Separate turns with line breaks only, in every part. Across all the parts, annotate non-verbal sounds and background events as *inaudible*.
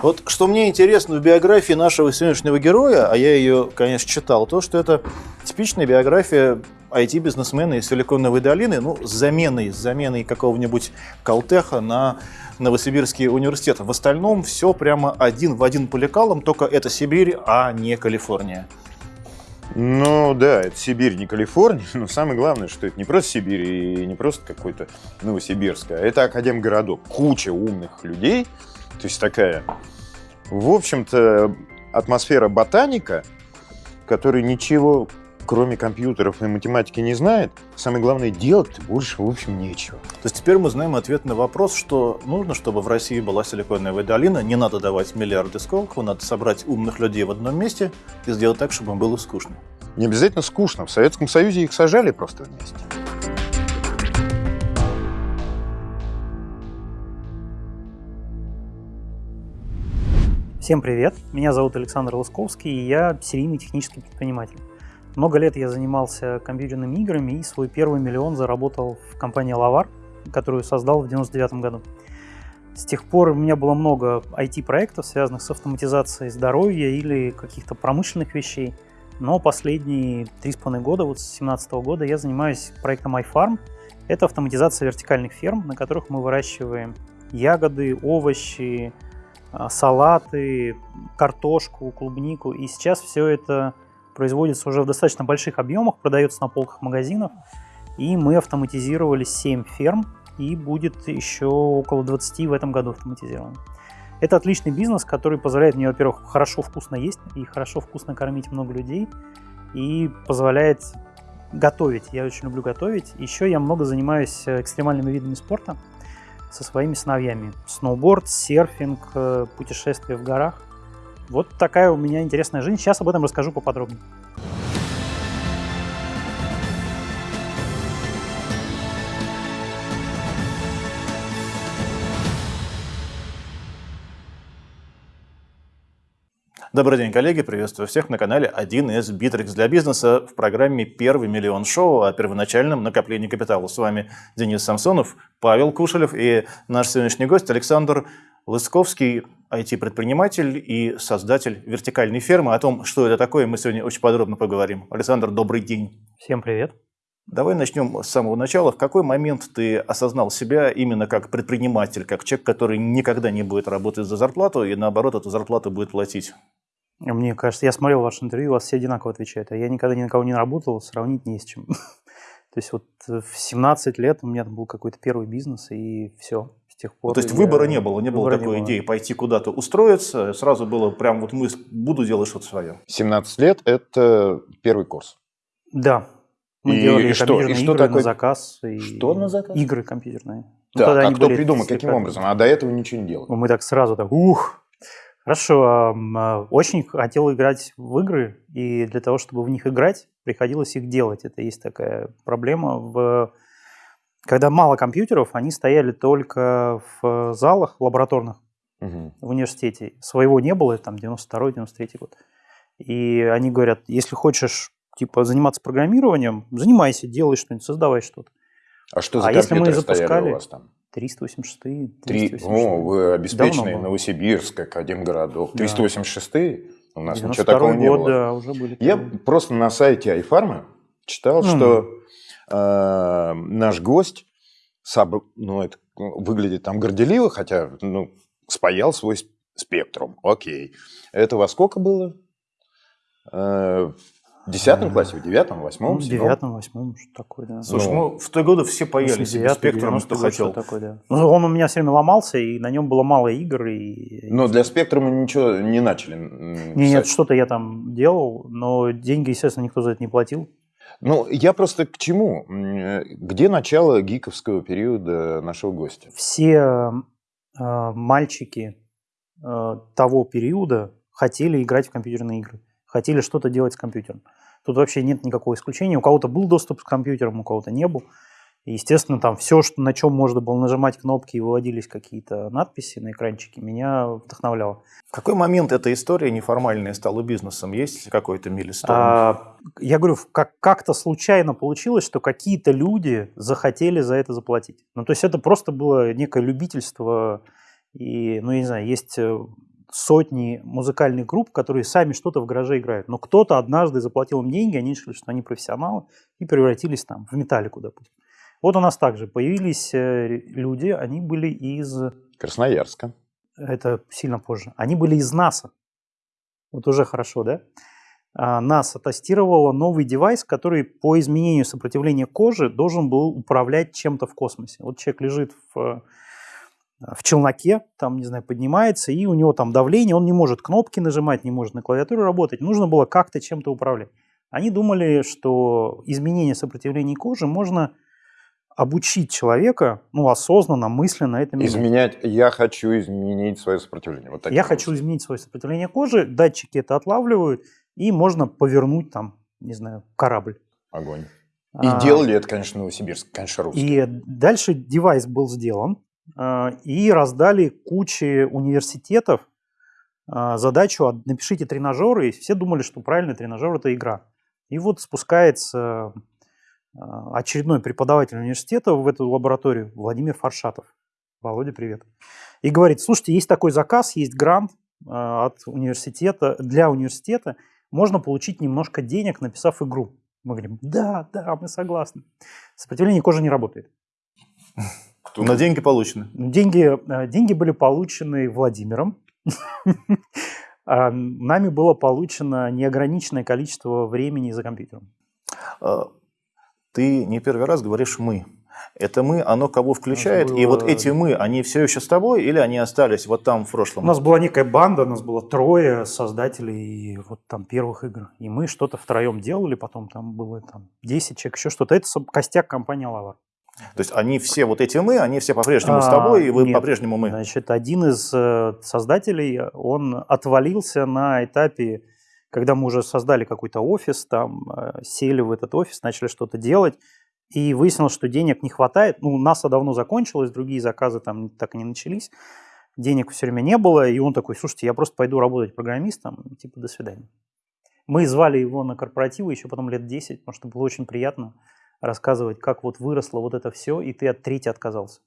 Вот что мне интересно в биографии нашего сегодняшнего героя, а я ее, конечно, читал, то, что это типичная биография IT-бизнесмена из Силиконовой долины, ну, с заменой, с заменой какого-нибудь Калтеха на Новосибирский университет. В остальном все прямо один в один по лекалам, только это Сибирь, а не Калифорния.
Ну да, это Сибирь, не Калифорния, но самое главное, что это не просто Сибирь и не просто какой-то Новосибирск, а это академгородок. Куча умных людей, то есть такая, в общем-то, атмосфера ботаника, который ничего кроме компьютеров и математики не знает, самое главное, делать больше, в общем, нечего.
То есть теперь мы знаем ответ на вопрос, что нужно, чтобы в России была силиконовая долина, не надо давать миллиарды сколково, надо собрать умных людей в одном месте и сделать так, чтобы им было скучно.
Не обязательно скучно. В Советском Союзе их сажали просто вместе.
Всем привет! Меня зовут Александр Лысковский, и я серийный технический предприниматель. Много лет я занимался компьютерными играми и свой первый миллион заработал в компании Лавар, которую создал в 99 году. С тех пор у меня было много IT-проектов, связанных с автоматизацией здоровья или каких-то промышленных вещей. Но последние три с половиной года, вот с 2017 года, я занимаюсь проектом iFarm. Это автоматизация вертикальных ферм, на которых мы выращиваем ягоды, овощи, салаты, картошку, клубнику. И сейчас все это производится уже в достаточно больших объемах, продается на полках магазинов. И мы автоматизировали 7 ферм, и будет еще около 20 в этом году автоматизировано. Это отличный бизнес, который позволяет мне, во-первых, хорошо вкусно есть и хорошо вкусно кормить много людей, и позволяет готовить. Я очень люблю готовить. Еще я много занимаюсь э, экстремальными видами спорта со своими сыновьями. Сноуборд, серфинг, э, путешествия в горах. Вот такая у меня интересная жизнь. Сейчас об этом расскажу поподробнее.
Добрый день, коллеги, приветствую всех на канале 1С Bittrex для бизнеса в программе «Первый миллион шоу» о первоначальном накоплении капитала. С вами Денис Самсонов, Павел Кушелев и наш сегодняшний гость Александр Лысковский, IT-предприниматель и создатель вертикальной фермы. О том, что это такое, мы сегодня очень подробно поговорим. Александр, добрый день.
Всем привет.
Давай начнем с самого начала. В какой момент ты осознал себя именно как предприниматель, как человек, который никогда не будет работать за зарплату и наоборот эту зарплату будет платить?
Мне кажется, я смотрел ваше интервью, у вас все одинаково отвечают, а я никогда ни на кого не работал, сравнить не с чем. *laughs* То есть вот э, в 17 лет у меня был какой-то первый бизнес, и все. С тех пор.
Ну, то есть выбора не было, не было такой
не
идеи пойти куда-то устроиться, сразу было прям вот мы буду делать что-то свое.
17 лет – это первый курс.
Да. Мы
И
делали
что?
компьютерные
И что
игры
такое-
на заказ. И...
Что на заказ?
Игры компьютерные. Ну,
Так,
тогда
а кто придумал, каким образом? А до этого ничего не делал.
Мы так сразу так, ух, Хорошо, а, очень хотел играть в игры, и для того, чтобы в них играть, приходилось их делать. Это есть такая проблема. В... Когда мало компьютеров, они стояли только в залах лабораторных
Мгм.
в университете. Своего не было, там 92-93 год. И они говорят, если хочешь типа заниматься программированием, занимайся, делай что-нибудь, создавай что-то.
А что за
А если мы запускали-
у вас там?
386
Три...
386.
О, вы обеспеченный
Давно было.
Новосибирск, Академгородок.
Да.
386 У нас ничего
92
такого не было.
да, уже были.
Я просто на сайте iFarma читал, что э, наш гость, саб- ну, это выглядит там горделиво, хотя, ну, спаял свой сп- спектрум. Окей. Это во сколько было? Э, в десятом
Э,
классе, в девятом,
Ну,
восьмом,
в
седьмом?
девятом, восьмом, что такое, да.
Слушай,
Ну,
ну, в те годы все паяли себе
89-й,
спектром,
90-й
что хотел.
такое, да. Ну, он у меня все время ломался, и на нем было мало игр. И...
Но для спектрума ничего не начали
Не, нет,
писать.
что-то я там делал, но деньги, естественно, никто за это не платил.
Ну, я просто к чему? Э, Где начало гиковского периода нашего гостя?
Все э, мальчики э, того периода хотели играть в компьютерные игры, хотели что-то делать с компьютером. Тут вообще нет никакого исключения. У кого-то был доступ к компьютерам, у кого-то не был. И, естественно, там все, что, на чем можно было нажимать кнопки и выводились какие-то надписи на экранчике, меня вдохновляло.
В какой момент эта история неформальная стала бизнесом? Есть какой-то милистон?
А, я говорю, как- как-то случайно получилось, что какие-то люди захотели за это заплатить. Ну, то есть это просто было некое любительство. И, ну, я не знаю, есть э, сотни музыкальных групп, которые сами что-то в гараже играют. Но кто-то однажды заплатил им деньги, они решили, что они профессионалы, и превратились там в металлику, допустим. Вот у нас также появились э, люди, они были из...
Красноярска.
Это сильно позже. Они были из НАСА. Вот уже хорошо, да? А, НАСА тестировала новый девайс, который по изменению сопротивления кожи должен был управлять чем-то в космосе. Вот человек лежит в, в челноке, там, не знаю, поднимается, и у него там давление, он не может кнопки нажимать, не может на клавиатуре работать. Нужно было как-то чем-то управлять. Они думали, что изменение сопротивления кожи можно обучить человека, ну, осознанно, мысленно это менять.
Изменять, я хочу изменить свое сопротивление. Вот
я хочу изменить свое сопротивление кожи, датчики это отлавливают, и можно повернуть там, не знаю, корабль.
Огонь. И а, делали это, конечно, Новосибирск, конечно, русский.
И дальше девайс был сделан, а, и раздали куче университетов а, задачу «напишите тренажеры», и все думали, что правильный тренажер – это игра. И вот спускается а, очередной преподаватель университета в эту лабораторию, Владимир Фаршатов. Володя, привет. И говорит, слушайте, есть такой заказ, есть грант от университета, для университета, можно получить немножко денег, написав игру. Мы говорим, да, да, мы согласны. Сопротивление кожи не работает.
Но деньги получены.
Деньги, э, деньги были получены Владимиром. *laughs* Нами было получено неограниченное количество времени за компьютером.
А, ты не первый раз говоришь «мы». Это мы, оно кого включает, было... и вот эти мы, они все еще с тобой или они остались вот там в прошлом?
У нас была некая банда, у нас было трое создателей вот там первых игр, и мы что-то втроем делали, потом там было там 10 человек, еще что-то. Это костяк компании Лавар.
То есть они все, вот эти мы, они все по-прежнему а, с тобой, и вы по-прежнему мы?
Значит, один из э, создателей, он отвалился на этапе, когда мы уже создали какой-то офис, там э, сели в этот офис, начали что-то делать, и выяснилось, что денег не хватает. Ну, НАСА давно закончилось, другие заказы там так и не начались. Денег все время не было, и он такой, слушайте, я просто пойду работать программистом, типа, до свидания. Мы звали его на корпоративы еще потом лет 10, потому что было очень приятно рассказывать, как вот выросло вот это все, и ты от трети отказался.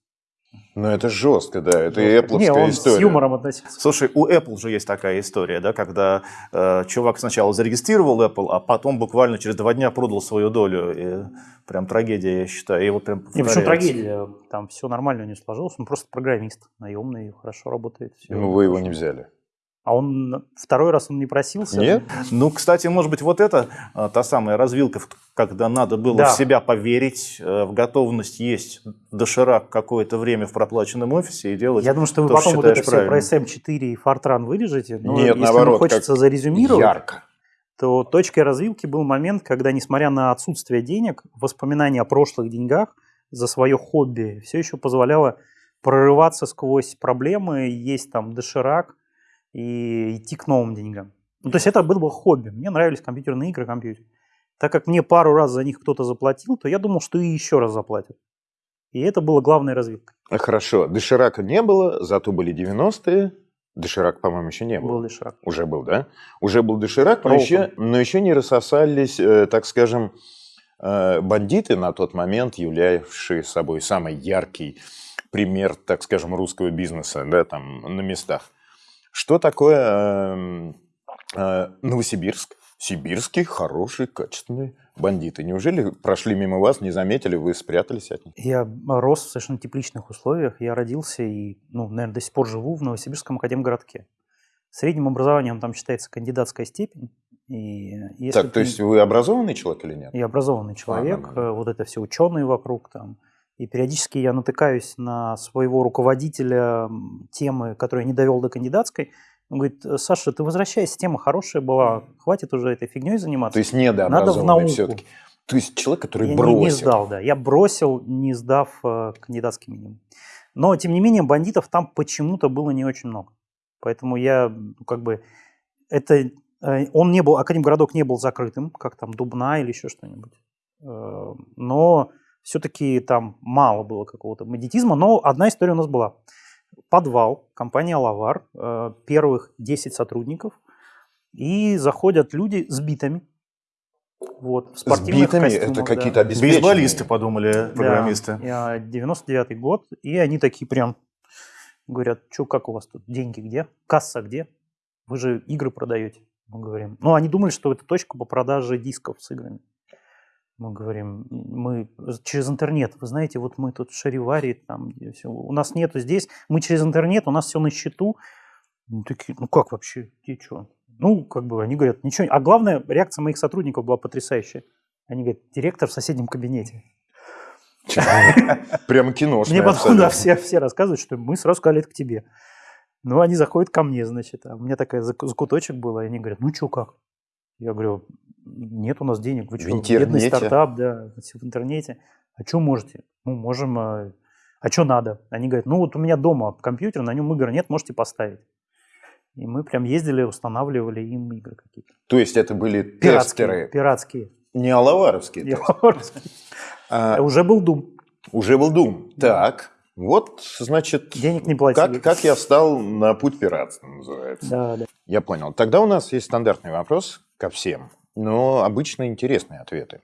Ну, это жестко, да, это и Apple
Не, он
история.
с юмором относился.
Слушай, у Apple же есть такая история, да, когда э, чувак сначала зарегистрировал Apple, а потом буквально через два дня продал свою долю. И прям трагедия, я считаю. И вот прям
Не, почему трагедия? Там все нормально у него сложилось, он просто программист, наемный, хорошо работает. Все
ну, вы его не взяли.
А он второй раз он не просился?
Нет.
Ну, кстати, может быть, вот это а, та самая развилка, когда надо было да. в себя поверить, э, в готовность есть доширак какое-то время в проплаченном офисе и делать
Я думаю, что вы то, потом вот это правильно. все про SM4 и Fortran вырежете.
Но Нет, если наоборот,
хочется зарезюмировать,
ярко.
то точкой развилки был момент, когда, несмотря на отсутствие денег, воспоминания о прошлых деньгах за свое хобби все еще позволяло прорываться сквозь проблемы, есть там доширак, и идти к новым деньгам. Ну, то есть это было хобби. Мне нравились компьютерные игры, компьютер. Так как мне пару раз за них кто-то заплатил, то я думал, что и еще раз заплатят. И это было главной развилкой.
Хорошо. Доширака не было, зато были 90-е. Доширак, по-моему, еще не был.
Был доширак.
Уже был, да? Уже был доширак, но еще, но еще не рассосались, э, так скажем, э, бандиты на тот момент, являвшие собой самый яркий пример, так скажем, русского бизнеса, да, там, на местах. Что такое эм, э, Новосибирск? Сибирские хорошие, качественные бандиты. Неужели прошли мимо вас, не заметили, вы спрятались от них?
Я рос в совершенно тепличных условиях. Я родился и, ну, наверное, до сих пор живу в Новосибирском академгородке. Средним образованием там считается кандидатская степень. И
так, ты... то есть вы образованный человек или нет?
Я образованный человек. А, да, да. Вот это все ученые вокруг там. И периодически я натыкаюсь на своего руководителя темы, которую я не довел до кандидатской. Он говорит, Саша, ты возвращайся, тема хорошая была, хватит уже этой фигней заниматься.
То есть недообразованный все-таки. То есть человек, который
я
бросил.
Не, не сдал, да. Я бросил, не сдав э, кандидатский минимум. Но, тем не менее, бандитов там почему-то было не очень много. Поэтому я, ну, как бы, это, э, он не был, Академгородок не был закрытым, как там Дубна или еще что-нибудь. Э, но все-таки там мало было какого-то медитизма, но одна история у нас была. Подвал, компания «Лавар», э, первых 10 сотрудников, и заходят люди с битами,
вот, в спортивных с битами? Костюмах, это какие-то да.
Бейсболисты, подумали программисты.
Да, 99-й год, и они такие прям Говорят, что, как у вас тут, деньги где? Касса где? Вы же игры продаете. Мы говорим. Ну, они думали, что это точка по продаже дисков с играми. Мы говорим, мы через интернет, вы знаете, вот мы тут в Шариваре, там, все, у нас нету здесь, мы через интернет, у нас все на счету. Ну, такие, ну как вообще, ты что? Ну, как бы они говорят, ничего. А главное, реакция моих сотрудников была потрясающая. Они говорят, директор в соседнем кабинете.
Прямо кино.
Мне потом, да, все, все рассказывают, что мы сразу сказали, это к тебе. Ну, они заходят ко мне, значит, а у меня такая закуточек была, и они говорят, ну, что, как? Я говорю, нет у нас денег, вы что, бедный стартап, да, в интернете. А что можете? Ну, можем, а, а что надо? Они говорят, ну, вот у меня дома компьютер, на нем игр нет, можете поставить. И мы прям ездили, устанавливали им игры какие-то.
То есть это были
пиратские,
тестеры?
Пиратские.
Не алаваровские?
Не алаваровские. *laughs* А, уже был Doom.
Уже был Doom. Так. Вот, значит,
денег не платили.
Как, как я встал на путь пиратства, называется.
Да, да.
Я понял. Тогда у нас есть стандартный вопрос ко всем, но обычно интересные ответы.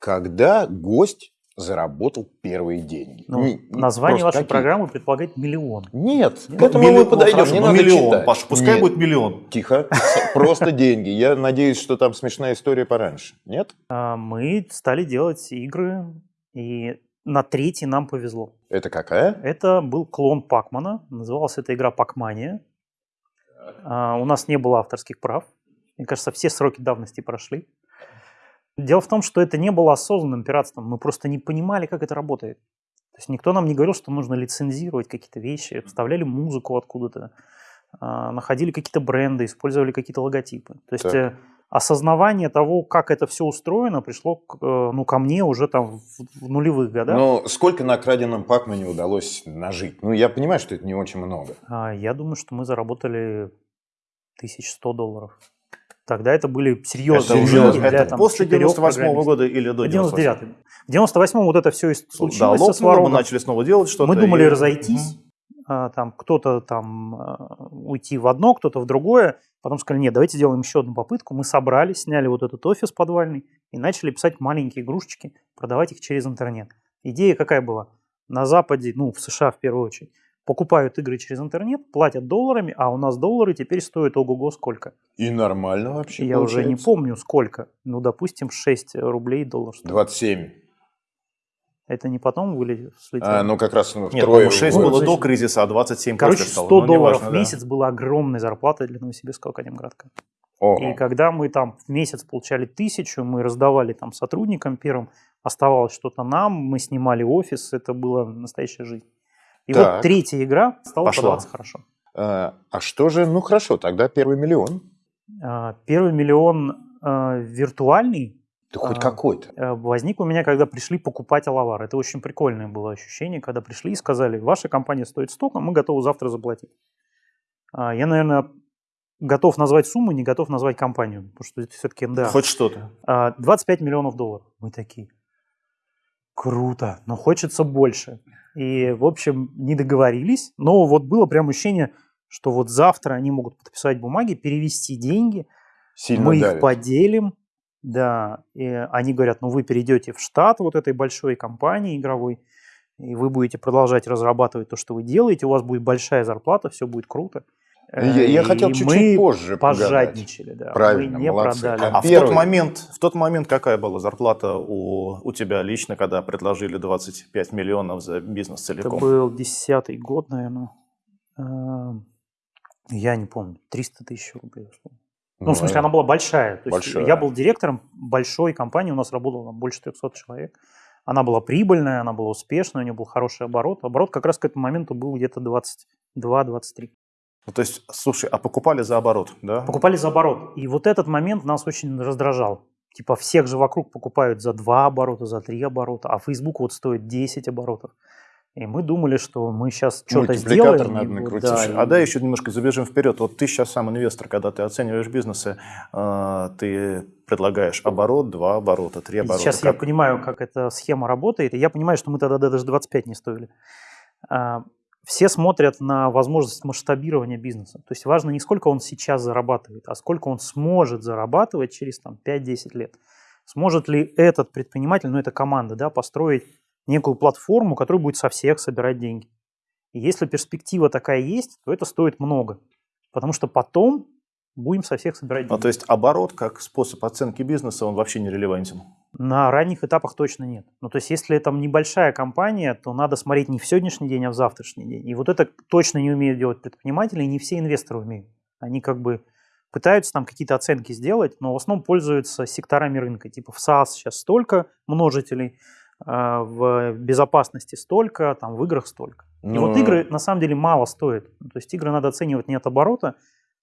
Когда гость заработал первые деньги?
Ну, не, название вашей какие? программы предполагает миллион.
Нет, Нет к этому мы подойдем. Ну, не
надо миллион, читать. Паша, пускай Нет. будет миллион.
Тихо, *laughs* просто деньги. Я надеюсь, что там смешная история пораньше. Нет?
А, мы стали делать игры, и на третий нам повезло.
Это какая?
Это был клон Пакмана. Называлась эта игра Пакмания. А, у нас не было авторских прав. Мне кажется, все сроки давности прошли. Дело в том, что это не было осознанным пиратством. Мы просто не понимали, как это работает. То есть никто нам не говорил, что нужно лицензировать какие-то вещи, вставляли музыку откуда-то, а, находили какие-то бренды, использовали какие-то логотипы. То есть так. Э, осознавание того, как это все устроено, пришло э, ну, ко мне уже там в, нулевых годах.
Но сколько на краденом Пакмане удалось нажить? Ну, я понимаю, что это не очень много.
А, я думаю, что мы заработали 1100 долларов. Тогда это были серьезные
это деньги. Для, это там, после 98 -го года или до
99 -го. В 98 вот это все случилось
да, со мы начали снова делать что-то.
Мы думали и... разойтись. Угу там кто-то там а, уйти в одно, кто-то в другое. Потом сказали, нет, давайте сделаем еще одну попытку. Мы собрались, сняли вот этот офис подвальный и начали писать маленькие игрушечки, продавать их через интернет. Идея какая была? На Западе, ну, в США в первую очередь, покупают игры через интернет, платят долларами, а у нас доллары теперь стоят ого-го сколько.
И нормально вообще
Я получается. уже не помню сколько. Ну, допустим, 6 рублей доллар
стоит. 27.
Это не потом вылетело?
А, ну, как раз
ну, Нет, втрое. 6 было до кризиса, а 27
Короче, 100 стало. Ну, долларов важно, в месяц да. была огромная зарплата для Новосибирского академградка. Ого. И когда мы там в месяц получали тысячу, мы раздавали там сотрудникам первым, оставалось что-то нам, мы снимали офис, это была настоящая жизнь. И так. вот третья игра стала Пошла. продаваться хорошо.
А, а что же, ну хорошо, тогда первый миллион.
А, первый миллион а, виртуальный,
да хоть а, какой-то.
Э, возник у меня, когда пришли покупать Алавар. Это очень прикольное было ощущение, когда пришли и сказали, ваша компания стоит столько, мы готовы завтра заплатить. Я, наверное, готов назвать сумму, не готов назвать компанию, потому что это все-таки НДА.
Хоть что-то.
25 а, миллионов долларов. Мы такие, круто, но хочется больше. И, в общем, не договорились, но вот было прям ощущение, что вот завтра они могут подписать бумаги, перевести деньги, Сильно мы давит. их поделим, да, и они говорят, ну вы перейдете в штат вот этой большой компании игровой, и вы будете продолжать разрабатывать то, что вы делаете, у вас будет большая зарплата, все будет круто.
Я, я хотел чуть-чуть позже
пожадничали, да.
Правильно,
мы не молодцы. продали.
А, а в, тот момент, в тот момент какая была зарплата у, у тебя лично, когда предложили 25 миллионов за бизнес целиком?
Это был десятый год, наверное. Эм, я не помню, 300 тысяч рублей. Ну, в смысле, она была большая. То большая. Есть я был директором большой компании, у нас работало там, больше 300 человек. Она была прибыльная, она была успешная, у нее был хороший оборот. Оборот как раз к этому моменту был где-то 22-23.
Ну, то есть, слушай, а покупали за оборот, да?
Покупали за оборот. И вот этот момент нас очень раздражал. Типа всех же вокруг покупают за 2 оборота, за 3 оборота, а Facebook вот стоит 10 оборотов. И мы думали, что мы сейчас что-то сделаем.
надо накрутить.
Да, а да, еще немножко забежим вперед. Вот ты сейчас сам инвестор, когда ты оцениваешь бизнесы, э, ты предлагаешь оборот, два оборота, три оборота.
Сейчас как? я понимаю, как эта схема работает, и я понимаю, что мы тогда даже 25 не стоили. Все смотрят на возможность масштабирования бизнеса. То есть важно не сколько он сейчас зарабатывает, а сколько он сможет зарабатывать через там, 5-10 лет. Сможет ли этот предприниматель, ну это команда, да, построить некую платформу, которая будет со всех собирать деньги. И если перспектива такая есть, то это стоит много. Потому что потом будем со всех собирать деньги.
Ну, то есть оборот как способ оценки бизнеса, он вообще не релевантен?
На ранних этапах точно нет. Ну, то есть, если это небольшая компания, то надо смотреть не в сегодняшний день, а в завтрашний день. И вот это точно не умеют делать предприниматели, и не все инвесторы умеют. Они как бы пытаются там какие-то оценки сделать, но в основном пользуются секторами рынка. Типа в SaaS сейчас столько множителей, а, в безопасности столько, там в играх столько. И вот игры на самом деле мало стоят. То есть игры надо оценивать не от оборота,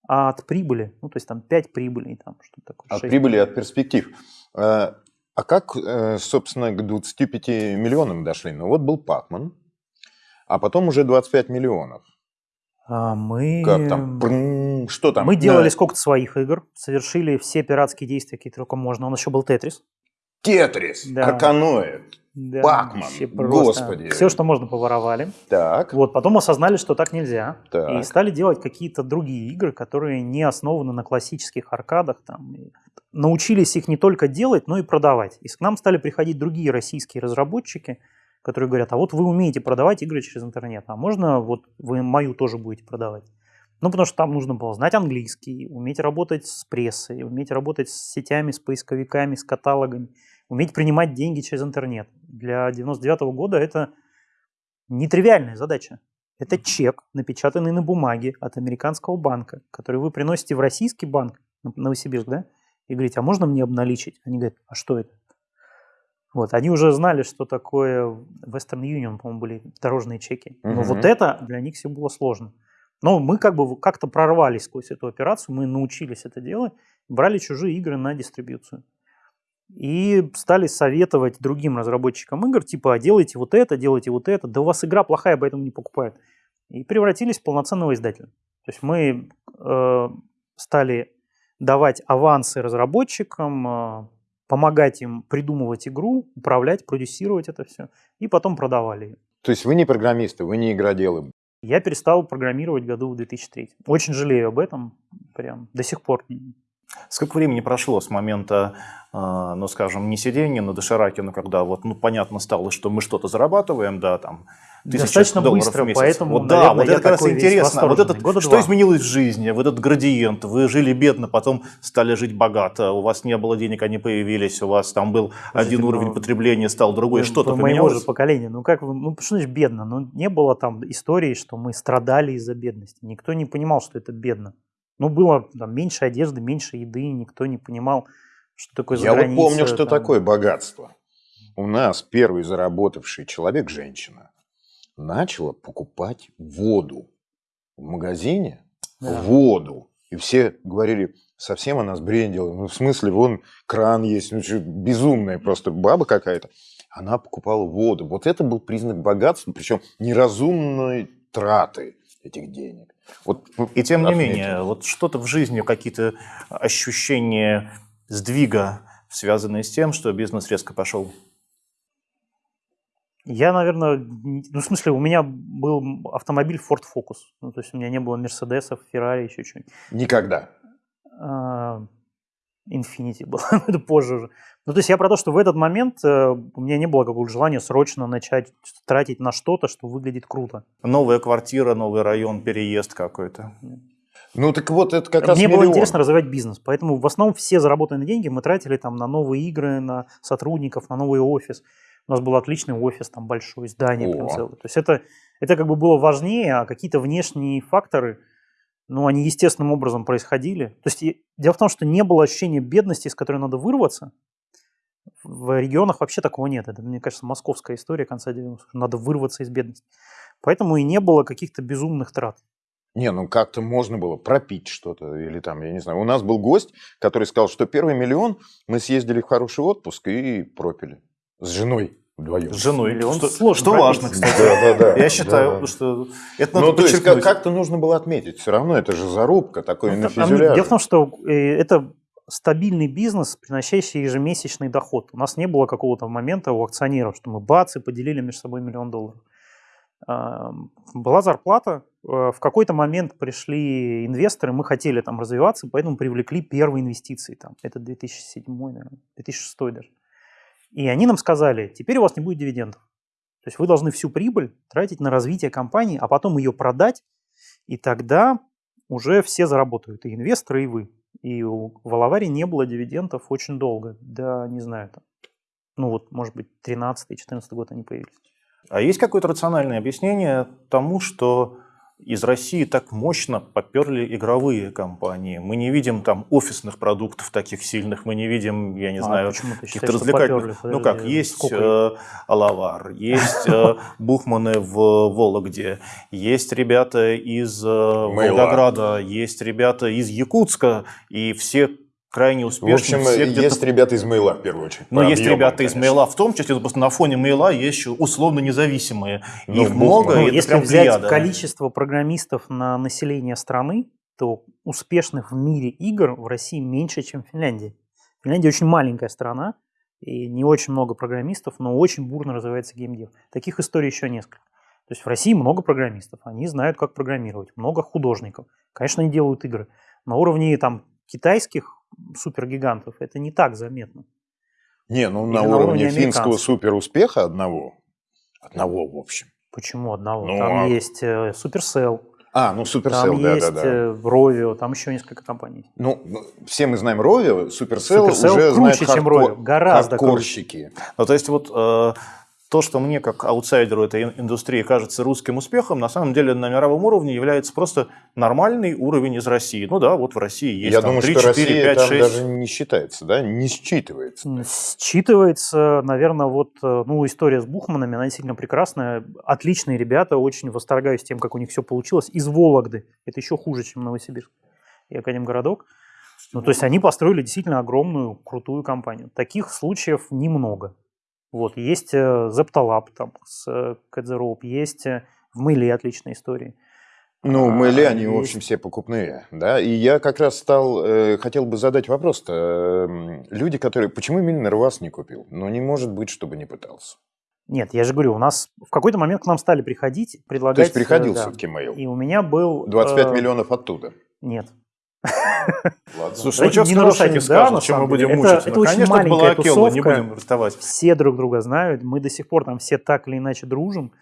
а от прибыли. Ну, то есть там 5 прибылей, там что-то такое.
От прибыли, от перспектив. А, а как, э, собственно, к 25 миллионам дошли? Ну вот был Пакман, а потом уже 25 миллионов.
А мы...
Как там? Что там?
Мы делали да. сколько-то своих игр, совершили все пиратские действия, какие только можно. Он еще был Тетрис.
Тетрис, да. Арканоид, да, Пакман, господи.
Все, что можно, поворовали.
Так.
Вот, потом осознали, что так нельзя. Так. И стали делать какие-то другие игры, которые не основаны на классических аркадах. Там, научились их не только делать, но и продавать. И к нам стали приходить другие российские разработчики, которые говорят, а вот вы умеете продавать игры через интернет, а можно вот вы мою тоже будете продавать? Ну, потому что там нужно было знать английский, уметь работать с прессой, уметь работать с сетями, с поисковиками, с каталогами, уметь принимать деньги через интернет. Для 99 -го года это нетривиальная задача. Это чек, напечатанный на бумаге от американского банка, который вы приносите в российский банк, Новосибирск, да, и говорите, а можно мне обналичить? Они говорят, а что это? Вот, они уже знали, что такое Western Union, по-моему, были дорожные чеки. Но угу. вот это для них все было сложно. Но мы как бы как-то прорвались сквозь эту операцию, мы научились это делать, брали чужие игры на дистрибьюцию. И стали советовать другим разработчикам игр, типа, а делайте вот это, делайте вот это, да у вас игра плохая, поэтому не покупают. И превратились в полноценного издателя. То есть мы э, стали давать авансы разработчикам, э, помогать им придумывать игру, управлять, продюсировать это все, и потом продавали ее.
То есть вы не программисты, вы не игроделы?
Я перестал программировать году в 2003. Очень жалею об этом, прям до сих пор.
Сколько времени прошло с момента, э, ну, скажем, не сидения на дошираке, но когда вот, ну, понятно стало, что мы что-то зарабатываем, да, там,
Достаточно быстро,
в месяц.
поэтому,
вот, наверное, да, вот это как раз интересно. Вот этот, Года что два. изменилось в жизни? Вот этот градиент. Вы жили бедно, потом стали жить богато. У вас не было денег, они появились. У вас там был Слушайте, один уровень потребления, стал другой. Что-то
поменялось? моего же поколения. Ну как, ну что значит бедно? Ну не было там истории, что мы страдали из-за бедности. Никто не понимал, что это бедно. Ну было там меньше одежды, меньше еды. Никто не понимал, что такое
Я вот помню, что там... такое богатство. У нас первый заработавший человек – женщина начала покупать воду в магазине, да. воду. И все говорили, совсем она сбрендила. Ну, в смысле, вон кран есть, ну, что, безумная просто баба какая-то. Она покупала воду. Вот это был признак богатства, причем неразумной траты этих денег. Вот,
и тем не менее, вот что-то в жизни, какие-то ощущения сдвига, связанные с тем, что бизнес резко пошел
я, наверное, ну, в смысле, у меня был автомобиль Ford Focus. Ну, то есть у меня не было Мерседесов, Феррари, еще чего-нибудь.
Никогда?
А, Infinity был, *laughs* это позже уже. Ну, то есть я про то, что в этот момент э, у меня не было какого-то желания срочно начать тратить на что-то, что выглядит круто.
Новая квартира, новый район, переезд какой-то.
Ну так вот, это как раз
Мне
миллион.
было интересно развивать бизнес, поэтому в основном все заработанные деньги мы тратили там на новые игры, на сотрудников, на новый офис. У нас был отличный офис, там большое здание прям целое. То есть это, это как бы было важнее, а какие-то внешние факторы, ну, они естественным образом происходили. То есть дело в том, что не было ощущения бедности, из которой надо вырваться. В регионах вообще такого нет. Это, мне кажется, московская история конца 90-х. Надо вырваться из бедности. Поэтому и не было каких-то безумных трат.
Не, ну как-то можно было пропить что-то или там, я не знаю. У нас был гость, который сказал, что первый миллион мы съездили в хороший отпуск и пропили. С женой вдвоем.
С женой. Миллион что, сложно что важно, кстати.
Да, да, да.
Я считаю, да. что это надо
Ну, то есть как-то нужно было отметить. Все равно это же зарубка такой ну, на фюзеляже.
Дело в том, что э, это стабильный бизнес, приносящий ежемесячный доход. У нас не было какого-то момента у акционеров, что мы бац и поделили между собой миллион долларов. Была зарплата, э, в какой-то момент пришли инвесторы, мы хотели там развиваться, поэтому привлекли первые инвестиции. Там. Это 2007, наверное, 2006 даже. И они нам сказали, теперь у вас не будет дивидендов. То есть вы должны всю прибыль тратить на развитие компании, а потом ее продать, и тогда уже все заработают, и инвесторы, и вы. И у, в Алаваре не было дивидендов очень долго, да, не знаю, там, ну вот, может быть, 13-14 год они появились.
А есть какое-то рациональное объяснение тому, что из России так мощно поперли игровые компании. Мы не видим там офисных продуктов таких сильных, мы не видим, я не
А
знаю, каких-то развлекательных.
попёрли?
Ну как, есть
сколько
э, Алавар, есть э, *laughs* Бухманы в Вологде, есть ребята из э, Волгограда, есть ребята из Якутска, и все крайне
В
успешны.
общем, есть ребята из Мейла, в первую очередь.
но
по
есть
объемам,
ребята из
конечно.
Мейла в том числе, просто на фоне Мейла есть еще условно независимые.
Ну,
Их
в
много, и
Ну,
это
если взять
плеяда.
количество программистов на население страны, то успешных в мире игр в России меньше, чем в Финляндии. Финляндия очень маленькая страна, и не очень много программистов, но очень бурно развивается геймдев. Таких историй еще несколько. То есть в России много программистов, они знают, как программировать, много художников. Конечно, они делают игры. На уровне там, китайских супергигантов это не так заметно.
Не, ну
Или
на
на
уровне
уровне
финского суперуспеха одного. Одного, в общем.
Почему одного?
Ну,
там
а-
есть э, Supercell,
А, ну
там
Supercell, да,
есть
да, да.
э, Rovio, там еще несколько компаний.
Ну, все мы знаем Rovio, Supercell,
Supercell
уже
круче,
знают
чем
хардкор-
Rovio, гораздо круче.
хардкорщики.
Ну, то есть вот э, то, что мне как аутсайдеру этой ин- индустрии кажется русским успехом, на самом деле на мировом уровне является просто нормальный уровень из России. Ну да, вот в России есть
Я
там
думаю,
3,
что
4,
Россия
5,
там
6.
даже не считается, да, не считывается.
Считывается, наверное, вот, э, ну, история с Бухманами, она действительно прекрасная. Отличные ребята, очень восторгаюсь тем, как у них все получилось. Из Вологды. Это еще хуже, чем Новосибирск и Академгородок. Ну, то есть они построили действительно огромную, крутую компанию. Таких случаев немного. Вот, есть э, Zeptalab там с э, Rope, есть э, в Мейле отличные истории.
Ну,
А,
мэли, они, в
есть.
общем, все покупные, да, и я как раз стал, э, хотел бы задать вопрос-то, Эм, люди, которые, почему именно вас не купил? Ну, не может быть, чтобы не пытался.
Нет, я же говорю, у нас в какой-то момент к нам стали приходить, предлагать...
То есть
э,
приходил
да.
все-таки mail.
И у меня был...
25
э,
миллионов оттуда.
Нет.
Ладно.
Слушай, ну
Давайте
что
не нарушать,
они
да,
чем мы будем
деле.
мучиться.
Это- это
Ну,
очень
конечно, это была
маленькая
Акелла, не
тусовка.
будем расставать.
Все друг друга знают, мы до сих пор там все так или иначе дружим.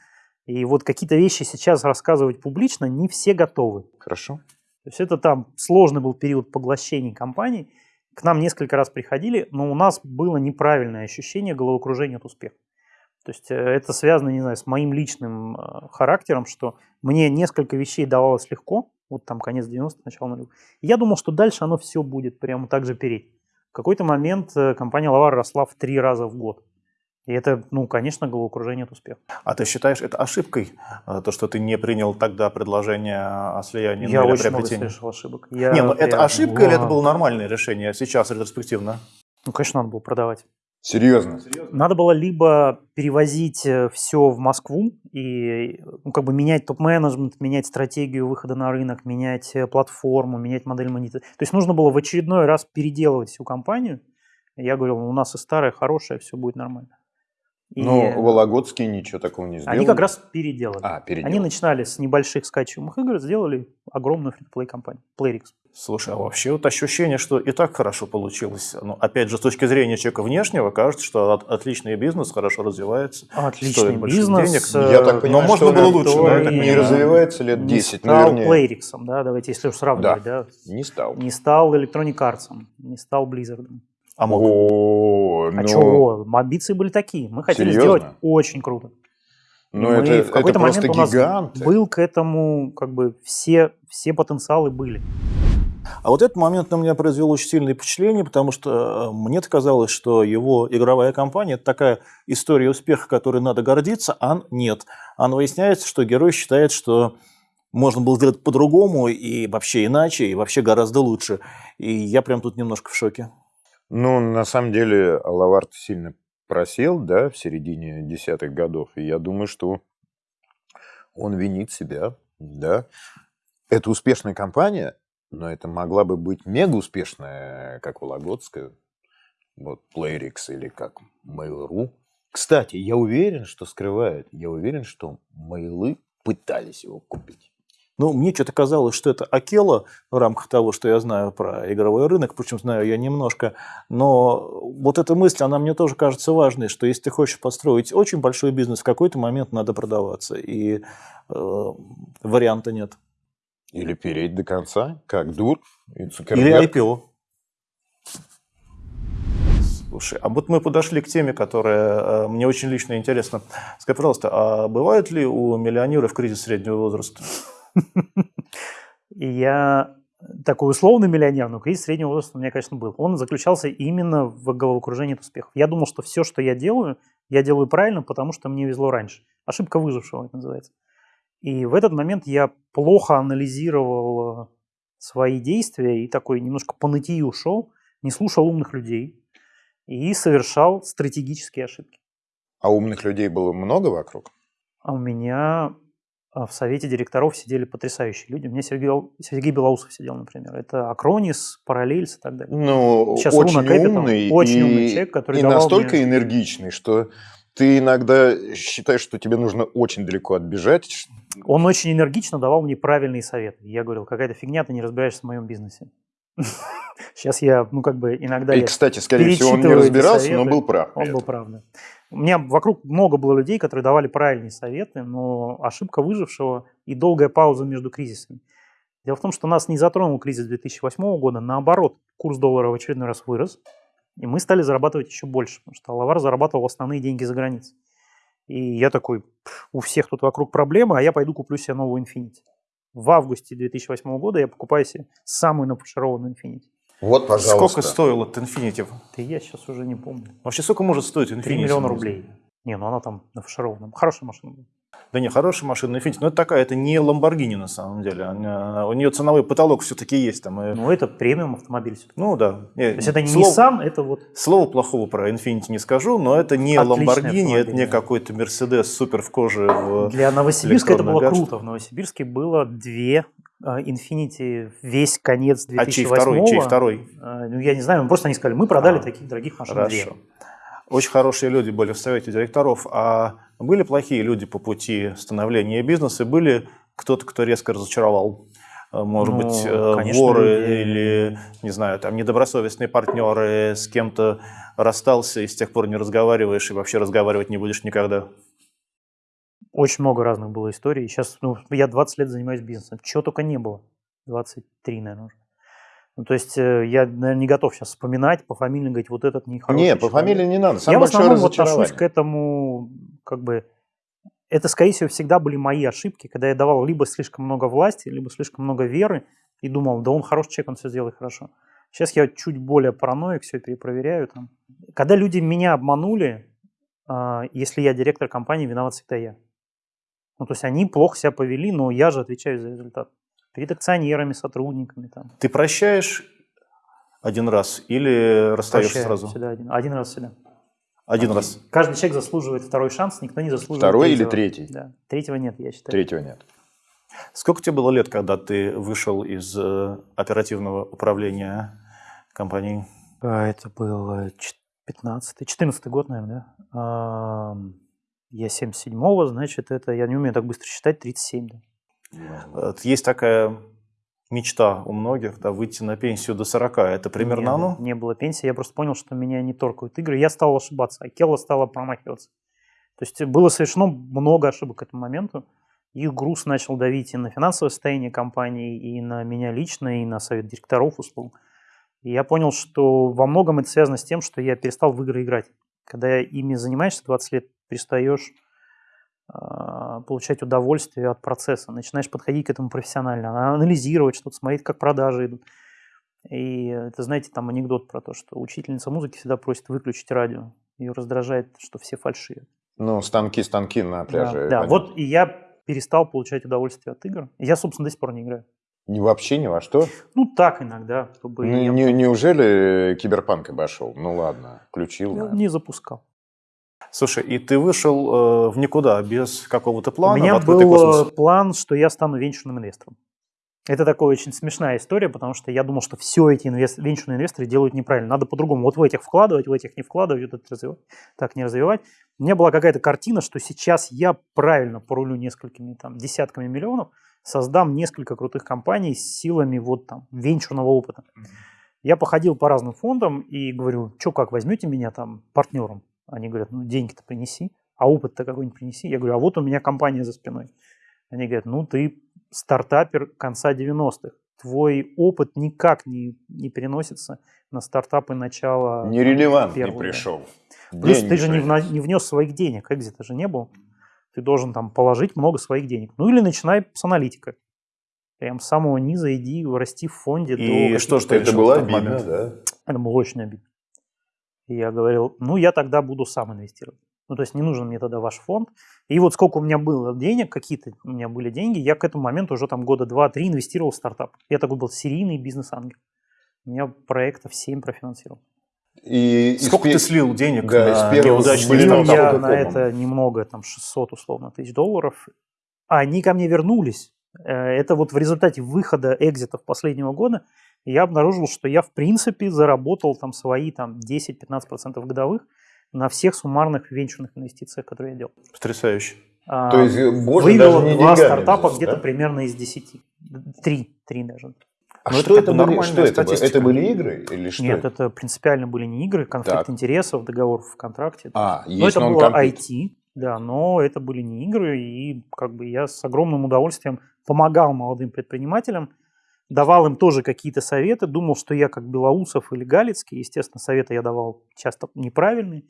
И вот какие-то вещи сейчас рассказывать публично не все готовы.
Хорошо.
То есть это там сложный был период поглощений компаний. К нам несколько раз приходили, но у нас было неправильное ощущение головокружения от успеха. То есть э, это связано, не знаю, с моим личным э, характером, что мне несколько вещей давалось легко, вот там конец 90-х, начало нулевых. Я думал, что дальше оно все будет прямо так же переть. В какой-то момент э, компания Лавар росла в три раза в год. И это, ну, конечно, головокружение от успеха.
А ты считаешь это ошибкой, э, то, что ты не принял тогда предложение о слиянии
Я
ну,
очень много совершил ошибок. Я
Не, ну это ошибка или это было нормальное решение сейчас ретроспективно?
Ну, конечно, надо было продавать.
Серьезно.
Надо было либо перевозить все в Москву и ну, как бы менять топ-менеджмент, менять стратегию выхода на рынок, менять э, платформу, менять модель монетизации. То есть нужно было в очередной раз переделывать всю компанию. Я говорил, у нас и старая, хорошая, все будет нормально. И
Но Вологодские ничего такого не сделали.
они как раз переделали.
А, переделали.
Они начинали с небольших скачиваемых игр, сделали огромную фри-плей компанию, Playrix.
Слушай, а вообще вот ощущение, что и так хорошо получилось. Ну, опять же, с точки зрения человека внешнего, кажется, что от- отличный бизнес хорошо развивается.
Отличный бизнес.
денег.
э,
Я так понимаю,
можно
что
было лучше,
да, так
не развивается лет
не
10,
стал
наверное.
Playrix, да, давайте, если уж сравнивать, да.
Не стал.
Не стал Electronic Arts, не стал Blizzard.
А мог.
О,
А
ну,
чего? Амбиции были такие. Мы хотели
Серьезно?
сделать очень круто. И
ну
мы
это,
в какой-то
это просто
момент у нас
гиганты.
был к этому, как бы, все, все потенциалы были.
А вот этот момент на меня произвел очень сильное впечатление, потому что э, мне казалось, что его игровая компания – это такая история успеха, которой надо гордиться, а нет. А выясняется, что герой считает, что можно было сделать по-другому и вообще иначе, и вообще гораздо лучше. И я прям тут немножко в шоке.
Ну, на самом деле, Алавард сильно просел, да, в середине десятых годов. И я думаю, что он винит себя, да. Это успешная компания, но это могла бы быть мега успешная, как Вологодская, вот Playrix или как Mail.ru. Кстати, я уверен, что скрывает, я уверен, что Mailы пытались его купить.
Ну, мне что-то казалось, что это Акела в рамках того, что я знаю про игровой рынок, причем знаю я немножко, но вот эта мысль, она мне тоже кажется важной, что если ты хочешь построить очень большой бизнес, в какой-то момент надо продаваться, и э, варианта нет.
Или переть до конца, как Дур
Или IPO. Слушай, а вот мы подошли к теме, которая э, мне очень лично интересна. Скажи, пожалуйста, а бывает ли у миллионеров кризис среднего возраста? *laughs*
Я такой условный миллионер, но кризис среднего возраста у меня, конечно, был. Он заключался именно в головокружении от успехов. Я думал, что все, что я делаю, я делаю правильно, потому что мне везло раньше. Ошибка выжившего это называется. И в этот момент я плохо анализировал свои действия и такой немножко по нытью ушел, не слушал умных людей и совершал стратегические ошибки.
А умных людей было много вокруг?
А у меня в совете директоров сидели потрясающие люди. У меня Сергей, Сергей Белоусов сидел, например. Это Акронис, Параллельс и так далее.
Ну, Сейчас очень Capital, умный.
Очень
и,
умный человек, который
И настолько мне... энергичный, что ты иногда считаешь, что тебе нужно очень далеко отбежать.
Он очень энергично давал мне правильные советы. Я говорил, какая-то фигня, ты не разбираешься в моем бизнесе. *laughs* Сейчас я, ну, как бы иногда...
И, кстати, скорее всего, он не разбирался, но был прав.
Он был прав, да. У меня вокруг много было людей, которые давали правильные советы, но ошибка выжившего и долгая пауза между кризисами. Дело в том, что нас не затронул кризис 2008 года, наоборот, курс доллара в очередной раз вырос, и мы стали зарабатывать еще больше, потому что Алавар зарабатывал основные деньги за границей. И я такой, у всех тут вокруг проблемы, а я пойду куплю себе новую Infinity. В августе 2008 года я покупаю себе самую нафаршированную Infinity.
Вот, пожалуйста.
Сколько стоил этот Infinity?
Да я сейчас уже не помню.
Вообще, сколько может стоить Infinity?
3 миллиона рублей. Не, ну она там нафарширована. Хорошая машина была.
Да не, хорошая машина Infiniti, но это такая, это не Lamborghini на самом деле. Она, у нее ценовой потолок все-таки есть. Там, и...
Ну, это премиум автомобиль.
Ну, да.
То есть это не. Nissan, это вот...
Слова плохого про Infiniti не скажу, но это не Отличный Lamborghini, это не какой-то Mercedes супер в коже. В
Для Новосибирска это было гаджет. круто. В Новосибирске было две Infinity весь конец 2008 А чей
второй? Чей второй?
А, ну, я не знаю, просто они сказали, мы продали а, таких дорогих машин
хорошо.
две.
Очень хорошие люди были в совете директоров, а были плохие люди по пути становления бизнеса, были кто-то, кто резко разочаровал. А, может ну, быть, э, конечно, воры люди... или, не знаю, там недобросовестные партнеры, с кем-то расстался и с тех пор не разговариваешь, и вообще разговаривать не будешь никогда.
Очень много разных было историй. Сейчас, ну, я 20 лет занимаюсь бизнесом. Чего только не было. 23, наверное, уже. Ну, то есть э, я, наверное, не готов сейчас вспоминать, по фамилии говорить, вот этот нехороший
Нет, по фамилии не надо.
Самое я в основном вот отношусь к этому, как бы, это, скорее всего, всегда были мои ошибки, когда я давал либо слишком много власти, либо слишком много веры, и думал, да он хороший человек, он все сделает хорошо. Сейчас я чуть более параноик, все перепроверяю. Там. Когда люди меня обманули, а, если я директор компании, виноват всегда я. Ну, то есть они плохо себя повели, но я же отвечаю за результат. Перед акционерами, сотрудниками. Там.
Ты прощаешь один раз или расстаешься
Прощаю
сразу?
Всегда один. один раз всегда.
Один, один раз.
Каждый человек заслуживает второй шанс, никто не заслуживает
Второй
третьего.
или третий?
Да. Третьего нет, я считаю.
Третьего нет.
Сколько тебе было лет, когда ты вышел из э, оперативного управления компанией?
А, это был 15 14 год, наверное, да? Я 77-го, значит, это, я не умею так быстро считать, 37,
да. Есть такая мечта у многих, да, выйти на пенсию до 40. Это примерно
Нет,
оно?
Не было пенсии, я просто понял, что меня не торкают игры. Я стал ошибаться, а Келла стала промахиваться. То есть было совершено много ошибок к этому моменту. Их груз начал давить и на финансовое состояние компании, и на меня лично, и на совет директоров услуг. И я понял, что во многом это связано с тем, что я перестал в игры играть. Когда ими занимаешься 20 лет, перестаешь а, получать удовольствие от процесса, начинаешь подходить к этому профессионально, анализировать что-то, смотреть, как продажи идут. И это, знаете, там анекдот про то, что учительница музыки всегда просит выключить радио. Ее раздражает, что все фальшивят.
Ну, станки-станки на пляже.
Да, да. вот и я перестал получать удовольствие от игр. Я, собственно, до сих пор не играю.
Ни вообще ни во что?
Ну, так иногда. Чтобы
ну, не, неужели киберпанк обошел? Ну ладно, включил.
Я не запускал.
Слушай, и ты вышел э, в никуда без какого-то плана?
У меня был э, космос? план, что я стану венчурным инвестором. Это такая очень смешная история, потому что я думал, что все эти инвест... венчурные инвесторы делают неправильно. Надо по-другому. Вот в этих вкладывать, в этих не вкладывать, вот это развивать, так не развивать. У меня была какая-то картина, что сейчас я правильно порулю несколькими там, десятками миллионов, создам несколько крутых компаний с силами вот там венчурного опыта. Я походил по разным фондам и говорю, что как, возьмете меня там партнером? Они говорят, ну деньги-то принеси, а опыт-то какой-нибудь принеси. Я говорю, а вот у меня компания за спиной. Они говорят, ну ты стартапер конца 90-х, твой опыт никак не, не переносится на стартапы начала
Нерелевантный
первого, да.
пришел.
Плюс
Деньги
ты же не, вна- не внес своих денег, экзита же не был. Ты должен там положить много своих денег. Ну или начинай с аналитика. Прям с самого низа иди расти в фонде. до
И
каких-то-
что ж
Это было обидно, да?
Это было очень обидно. И я говорил, ну я тогда буду сам инвестировать. Ну то есть не нужен мне тогда ваш фонд. И вот сколько у меня было денег, какие-то у меня были деньги, я к этому моменту уже там года два-три инвестировал в стартап. Я такой был серийный бизнес-ангел. У меня проектов 7 профинансировал.
И из
Сколько
пе-
ты слил денег
Да, из
на
первого
неудачный
слил
я на
комом?
это немного, там 600 условно тысяч долларов. А они ко мне вернулись. Э, Это вот в результате выхода экзитов последнего года я обнаружил, что я в принципе заработал там свои там 10-15% годовых на всех суммарных венчурных инвестициях, которые я делал.
Потрясающе.
А,
То есть, боже,
Вывел
даже не
два стартапа
взял,
где-то
да?
примерно из 10. Три, три даже.
А
Ну,
что
это
это, были? Что это, было? это были игры или что?
Нет, это принципиально были не игры, конфликт
Так.
интересов, договор в контракте.
А,
Но
есть
это было. IT, да, но это были не игры, и как бы я с огромным удовольствием помогал молодым предпринимателям, давал им тоже какие-то советы, думал, что я как Белоусов или Галицкий, естественно, советы я давал часто неправильные,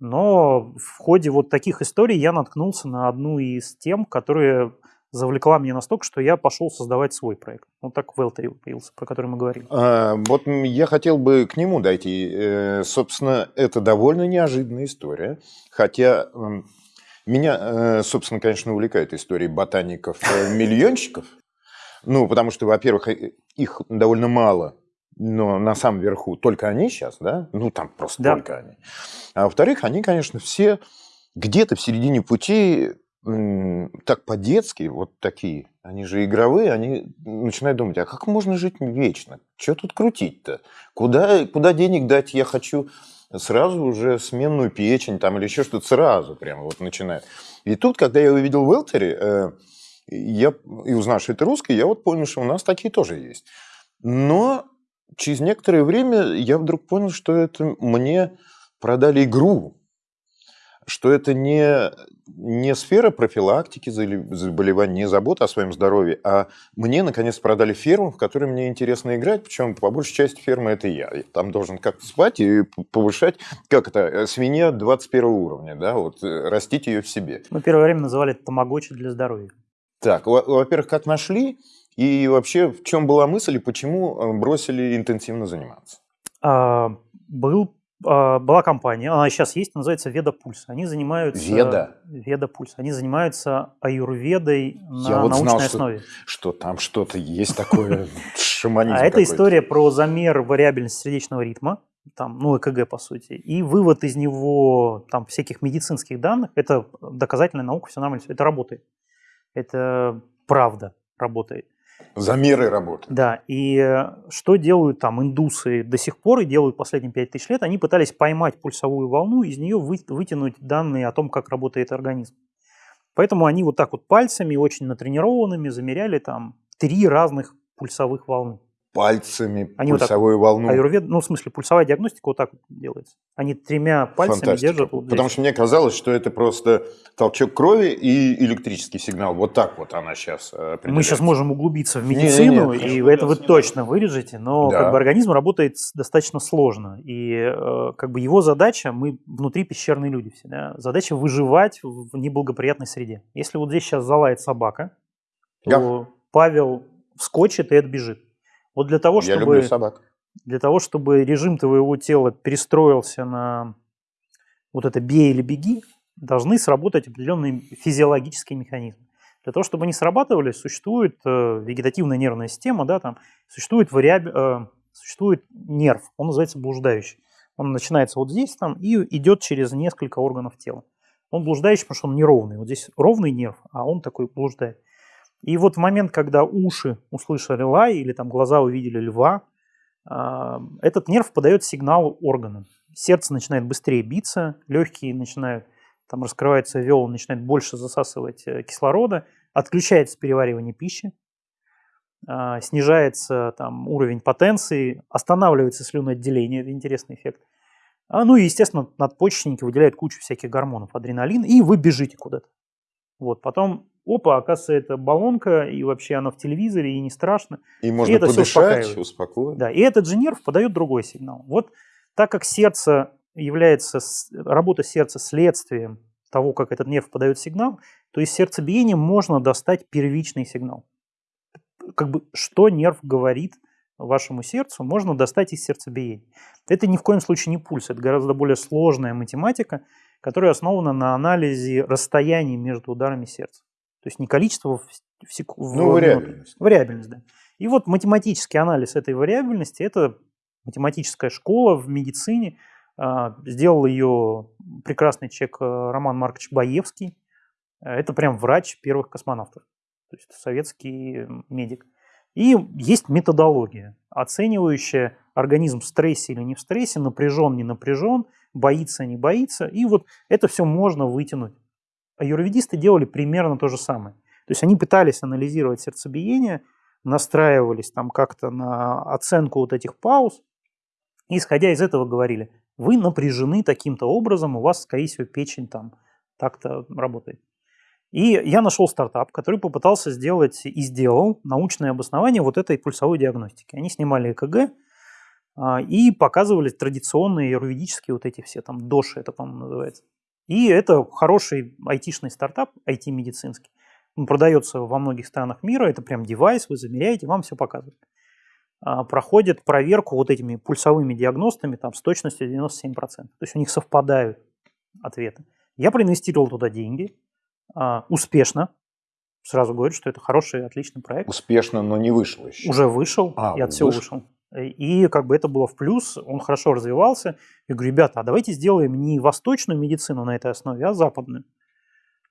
но в ходе вот таких историй я наткнулся на одну из тем, которая завлекла меня настолько, что я пошел создавать свой проект. Вот так Велтери появился, про который мы говорили.
А, вот я хотел бы к нему дойти. Э, Собственно, это довольно неожиданная история. Хотя меня, э, собственно, конечно, увлекают истории ботаников-миллионщиков. Ну, потому что, во-первых, э, их довольно мало, но на самом верху только они сейчас, да? Ну, там просто
Да.
только они. А во-вторых, они, конечно, все где-то в середине пути так по-детски, вот такие, они же игровые, они начинают думать, а как можно жить вечно? Что тут крутить-то? Куда, куда денег дать? Я хочу сразу уже сменную печень там или еще что-то сразу прямо вот начинает. И тут, когда я увидел Велтери, э, я, и узнал, что это русский, я вот понял, что у нас такие тоже есть. Но через некоторое время я вдруг понял, что это мне продали игру, что это не, не сфера профилактики заболе- заболеваний, не забота о своем здоровье, а мне, наконец, продали ферму, в которой мне интересно играть, причем по большей части фермы это я. Я там должен как-то спать и повышать, как это, э, свинья 21 уровня, да, вот, э, растить ее в себе.
Мы первое время называли это тамагочи для здоровья.
Так, во- во-первых, как нашли, и вообще в чем была мысль, и почему э, бросили интенсивно заниматься?
А, был, а, была компания, она сейчас есть, называется Веда Пульс. Они занимаются...
Веда?
Веда Пульс. Они занимаются аюрведой на
Я вот
научной
знал, что
основе.
Что там что-то есть такое, *laughs* шаманизм
А это история про замер вариабельности сердечного ритма, там, ну, ЭКГ, по сути, и вывод из него там всяких медицинских данных. Это доказательная наука, все нормально, всё это работает. Это правда работает.
Замеры работы.
Да, и э, что делают там индусы до сих пор и делают последние 5000 лет? Они пытались поймать пульсовую волну, из нее вы- вытянуть данные о том, как работает организм. Поэтому они вот так вот пальцами, очень натренированными, замеряли там три разных пульсовых волны.
Пальцами
Они вот так-
пульсовую волну.
Аюрвед, ну, в смысле, пульсовая диагностика вот так вот делается. Они тремя пальцами
Фантастика.
держат. вот здесь.
Потому что мне казалось, что это просто толчок крови и электрический сигнал. Вот так вот она сейчас
Мы сейчас можем углубиться в
Не, не,
медицину,
нет,
и это вы точно вырежете, но
Да.
как бы организм работает достаточно сложно. И э, как бы его задача, мы внутри пещерные люди все, да, задача выживать в в неблагоприятной среде. Если вот здесь сейчас залает собака, то Павел вскочит и отбежит. Вот для того,
Я
чтобы,
люблю собак.
для того, чтобы режим твоего тела перестроился на вот это «бей или беги», должны сработать определенные физиологические механизмы. Для того, чтобы они срабатывали, существует э, вегетативная нервная система, да, там, существует, вариаб... э, существует нерв, он называется блуждающий. Он начинается вот здесь там и идет через несколько органов тела. Он блуждающий, потому что он неровный. Вот здесь ровный нерв, а он такой блуждает. И вот в момент, когда уши услышали лай или там глаза увидели льва, а, этот нерв подает сигнал органам. Сердце начинает быстрее биться, легкие начинают, там раскрывается вел, начинает больше засасывать э, кислорода, отключается переваривание пищи, а, снижается там, уровень потенции, останавливается слюноотделение, это интересный эффект. А, ну и, естественно, надпочечники выделяют кучу всяких гормонов, адреналин, и вы бежите куда-то. Вот, потом, опа, оказывается, это баллонка, и вообще она в телевизоре, и не страшно.
И можно
и это
подышать, успокоить.
Да, и этот же нерв подает другой сигнал. Вот так как сердце является, работа сердца следствием того, как этот нерв подает сигнал, то из сердцебиения можно достать первичный сигнал. Как бы что нерв говорит вашему сердцу, можно достать из сердцебиения. Это ни в коем случае не пульс, это гораздо более сложная математика, которая основана на анализе расстояний между ударами сердца. То есть не количество в, в сек- в
Ну, вариабельность.
Вариабельность, да. И вот математический анализ этой вариабельности – это математическая школа в медицине. А, Сделал ее прекрасный человек э, Роман Маркович Баевский. Э, Это прям врач первых космонавтов, то есть советский медик. И есть методология, оценивающая организм в стрессе или не в стрессе, напряжен, не напряжен, боится, не боится. И вот это все можно вытянуть. А юрведисты делали примерно то же самое. То есть они пытались анализировать сердцебиение, настраивались там как-то на оценку вот этих пауз, и исходя из этого говорили, вы напряжены таким-то образом, у вас, скорее всего, печень там так-то работает. И я нашел стартап, который попытался сделать и сделал научное обоснование вот этой пульсовой диагностики. Они снимали ЭКГ а, и показывали традиционные юридические вот эти все, там, доши это, по-моему, называется. И это хороший айтишный стартап, IT-медицинский. Он продается во многих странах мира, это прям девайс, вы замеряете, вам все показывают. А, Проходит проверку вот этими пульсовыми диагностами там, с точностью 97%. То есть у них совпадают ответы. Я проинвестировал туда деньги, а, успешно. Сразу говорю, что это хороший, отличный проект.
Успешно, но не вышло еще.
Уже вышел,
А,
я от всего
вышел.
вышел. И как бы это было в плюс, он хорошо развивался. Я говорю, ребята, а давайте сделаем не восточную медицину на этой основе, а западную.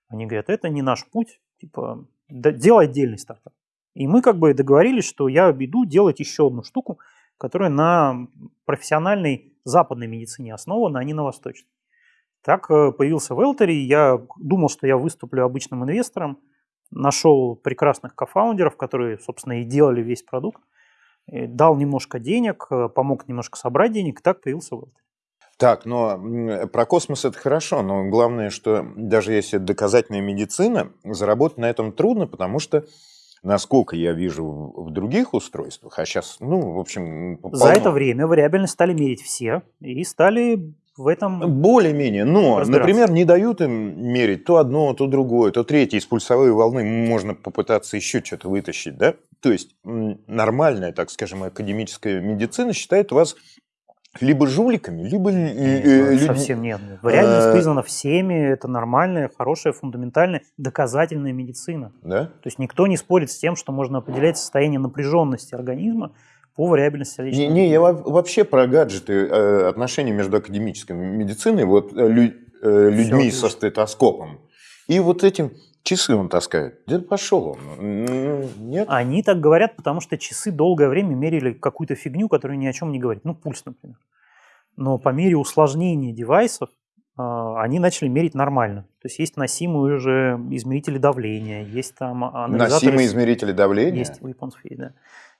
Они говорят, это не наш путь, типа, да, делай отдельный стартап. И мы как бы договорились, что я иду делать еще одну штуку, которая на профессиональной западной медицине основана, а не на восточной. Так э, появился Велтери, я думал, что я выступлю обычным инвестором, нашел прекрасных кофаундеров, которые, собственно, и делали весь продукт, дал немножко денег, э, помог немножко собрать денег, и так появился Велтери.
Так, но про космос это хорошо, но главное, что даже если это доказательная медицина, заработать на этом трудно, потому что, насколько я вижу в других устройствах, а сейчас, ну, в общем,
За
полно.
это время вариабельность стали мерить все и стали в этом...
Более-менее, но, например, не дают им мерить то одно, то другое, то третье. Из пульсовой волны можно попытаться еще что-то вытащить, да? То есть нормальная, так скажем, академическая медицина считает вас либо жуликами, либо э, э, людьми-
Совсем нет. нет. Вариабельность
Э,
признана всеми, это нормальная, хорошая, фундаментальная, доказательная медицина.
Да?
То есть никто не спорит с тем, что можно определять состояние напряженности организма по вариабельности
Не,
сердечного
не, я во- вообще про гаджеты, э, отношения между академической медициной, вот э, лю- э, людьми
отлично.
со стетоскопом, и вот этим часы он таскает. Да пошел он. Нет?
Они так говорят, потому что часы долгое время мерили какую-то фигню, которая ни о чем не говорит. Ну, пульс, например. Но по мере усложнения девайсов а, они начали мерить нормально. То есть есть носимые уже измерители давления, есть там анализаторы...
Носимые измерители давления?
Есть у японцев есть, да.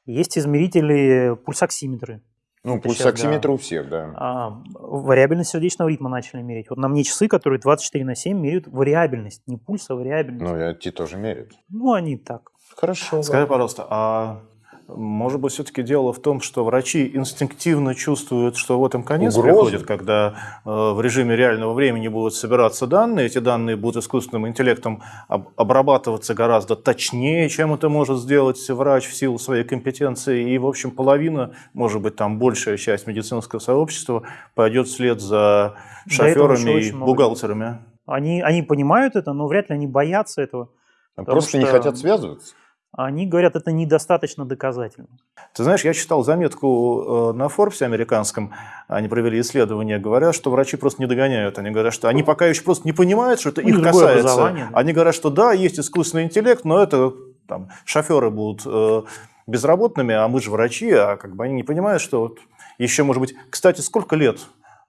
Есть измерители пульсоксиметры.
Ну,
Это
пульсоксиметр
щас,
у всех, да.
А, вариабельность сердечного ритма начали мерить. Вот на мне часы, которые 24 на 7 меряют вариабельность. Не пульс, а вариабельность.
Ну, эти тоже меряют.
Ну, они так.
Хорошо.
Скажи, пожалуйста, а может быть, все-таки дело в том, что врачи инстинктивно чувствуют, что вот им конец
Угроза.
приходит, когда э, в режиме реального времени будут собираться данные, эти данные будут искусственным интеллектом об- обрабатываться гораздо точнее, чем это может сделать врач в силу своей компетенции, и, в общем, половина, может быть, там большая часть медицинского сообщества пойдет вслед за шоферами и бухгалтерами.
Они, они понимают это, но вряд ли они боятся этого.
Просто не
что-
хотят связываться.
Они говорят, это недостаточно доказательно.
Ты знаешь, я читал заметку э, на Forbes американском, они провели исследование, говорят, что врачи просто не догоняют. Они говорят, что они пока еще просто не понимают, что это
У
их касается.
да.
Они говорят, что да, есть искусственный интеллект, но это там, шоферы будут э, безработными, а мы же врачи, а как бы они не понимают, что вот еще, может быть, кстати, сколько лет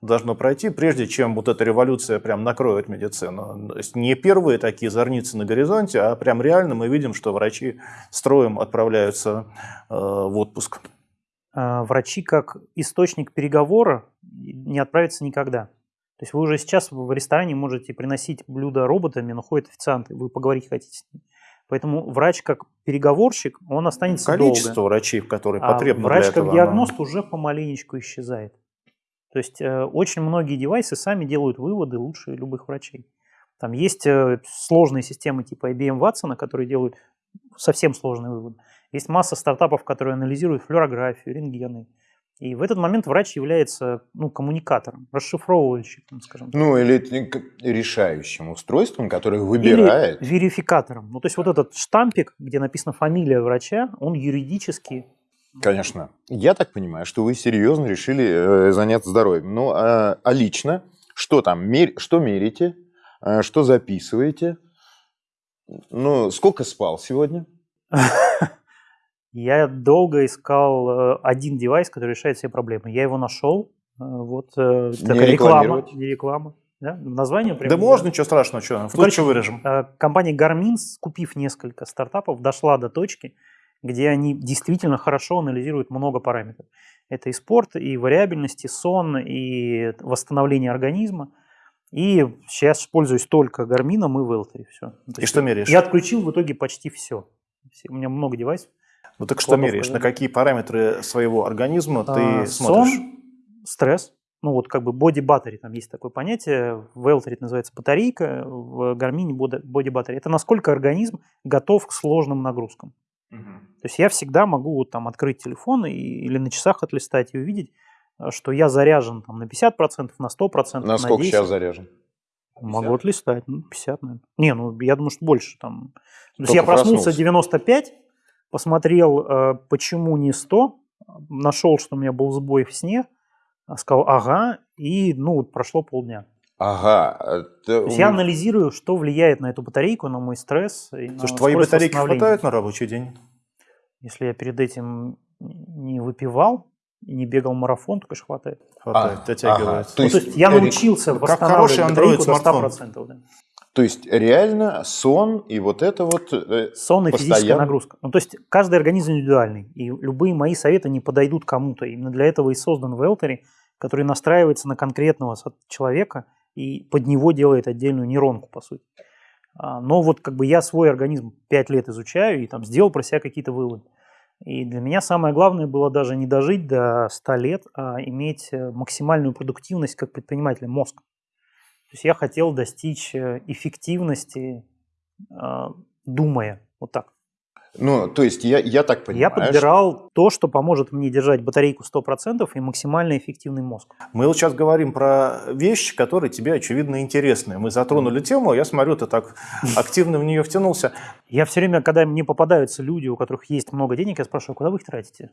должно пройти, прежде чем вот эта революция прям накроет медицину? То есть не первые такие зорницы на горизонте, а прям реально мы видим, что врачи строем отправляются э, в отпуск.
А, врачи как источник переговора не отправятся никогда. То есть вы уже сейчас в ресторане можете приносить блюда роботами, но ходят официанты, вы поговорить хотите с ними. Поэтому врач как переговорщик, он останется
Количество
долго.
врачей, которые
а
потребны
врач
для этого,
как
оно-
диагност уже помаленечку исчезает. То есть э, очень многие девайсы сами делают выводы лучше любых врачей. Там есть э, сложные системы типа IBM Watson, которые делают совсем сложные выводы. Есть масса стартапов, которые анализируют флюорографию, рентгены. И в этот момент врач является ну, коммуникатором, расшифровывающим, скажем так.
Ну, или решающим устройством, которое выбирает.
Или верификатором. Ну, то есть вот этот штампик, где написана фамилия врача, он юридически...
Конечно. Я так понимаю, что вы серьезно решили э, заняться здоровьем. Ну, а, а лично, что там, мер- что мерите, А, что записываете? Ну, сколько спал сегодня?
Я долго искал э, один девайс, который решает все проблемы. Я его нашел. Э, Вот э, такая реклама. Не реклама. Да? Название прям.
Да можно, ничего страшного, что, в
короче,
вырежем.
Э, Компания Garmin, купив несколько стартапов, дошла до точки, где они действительно хорошо анализируют много параметров. Это и спорт, и вариабельность, и сон, и восстановление организма. И сейчас пользуюсь только Garmin и Велтери. Все.
И что меряешь?
Я отключил в итоге почти все. У меня много девайсов.
Ну так что меряешь?
да.
На какие параметры своего организма ты
А,
смотришь?
Сон, стресс. Ну вот как бы body battery, там есть такое понятие. В Велтере это называется батарейка, в Гармине body battery. Это насколько организм готов к сложным нагрузкам. То есть я всегда могу там открыть телефон и, или на часах отлистать и увидеть, э, что я заряжен там, на 50%, на 100%,
На сколько
10.
сейчас заряжен?
Могу отлистать, ну, 50, наверное. Не, ну, я думаю, что больше там. То есть
Только
я проснулся
проснулся.
95, посмотрел, э, почему не 100, нашел, что у меня был сбой в сне, а, сказал, ага, и, ну, вот прошло полдня.
Ага. это
То есть я анализирую, что влияет на эту батарейку, на мой стресс. И на
Слушай, твоей
скорость
батарейки хватает на рабочий день?
Если я перед этим не выпивал, и не бегал марафон, то, конечно, хватает.
Хватает,
А,
дотягивает.
ага.
То
То
есть,
есть
я научился
как
восстанавливать
хороший
батарейку до
Android-смартфон.
100%. Да.
То есть реально сон и вот это вот... э,
Сон и физическая
Постоянно?
нагрузка. Ну, то есть каждый организм индивидуальный, и любые мои советы не подойдут кому-то. Именно для этого и создан Велтери, который настраивается на конкретного человека и под него делает отдельную нейронку, по сути. А, Но вот как бы я свой организм 5 лет изучаю и там сделал про себя какие-то выводы. И для меня самое главное было даже не дожить до 100 лет, а иметь э, максимальную продуктивность как предпринимателя, мозг. То есть я хотел достичь э, эффективности, э, думая, вот так.
Ну, то есть я, я так понимаю...
Я подбирал то, что поможет мне держать батарейку 100% и максимально эффективный мозг.
Мы вот сейчас говорим про вещи, которые тебе, очевидно, интересны. Мы затронули тему, я смотрю, ты так *laughs* активно в нее втянулся.
Я все время, когда мне попадаются люди, у которых есть много денег, я спрашиваю, куда вы их тратите?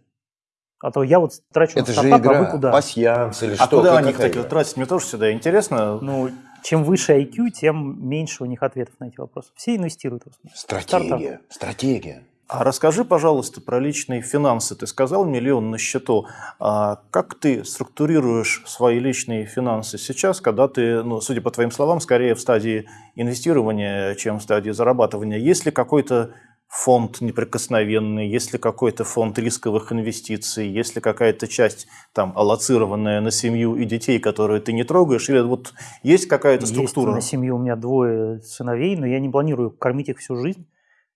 А то я вот трачу
Это
на
же
стартап, а вы
игра,
куда?
пасьянс или
А
что?
куда
Как-
они, кстати,
игра?
тратить? Мне тоже всегда интересно.
Ну, чем выше IQ, тем меньше у них ответов на эти вопросы. Все инвестируют в основном.
Стратегия, стратегия.
А расскажи, пожалуйста, про личные финансы. Ты сказал миллион на счету. А как ты структурируешь свои личные финансы сейчас, когда ты, ну, судя по твоим словам, скорее в стадии инвестирования, чем в стадии зарабатывания? Есть ли какой-то фонд неприкосновенный, есть ли какой-то фонд рисковых инвестиций, есть ли какая-то часть там аллоцированная на семью и детей, которую ты не трогаешь, или вот есть какая-то
Есть
структура?
на семью у меня двое сыновей, но я не планирую кормить их всю жизнь.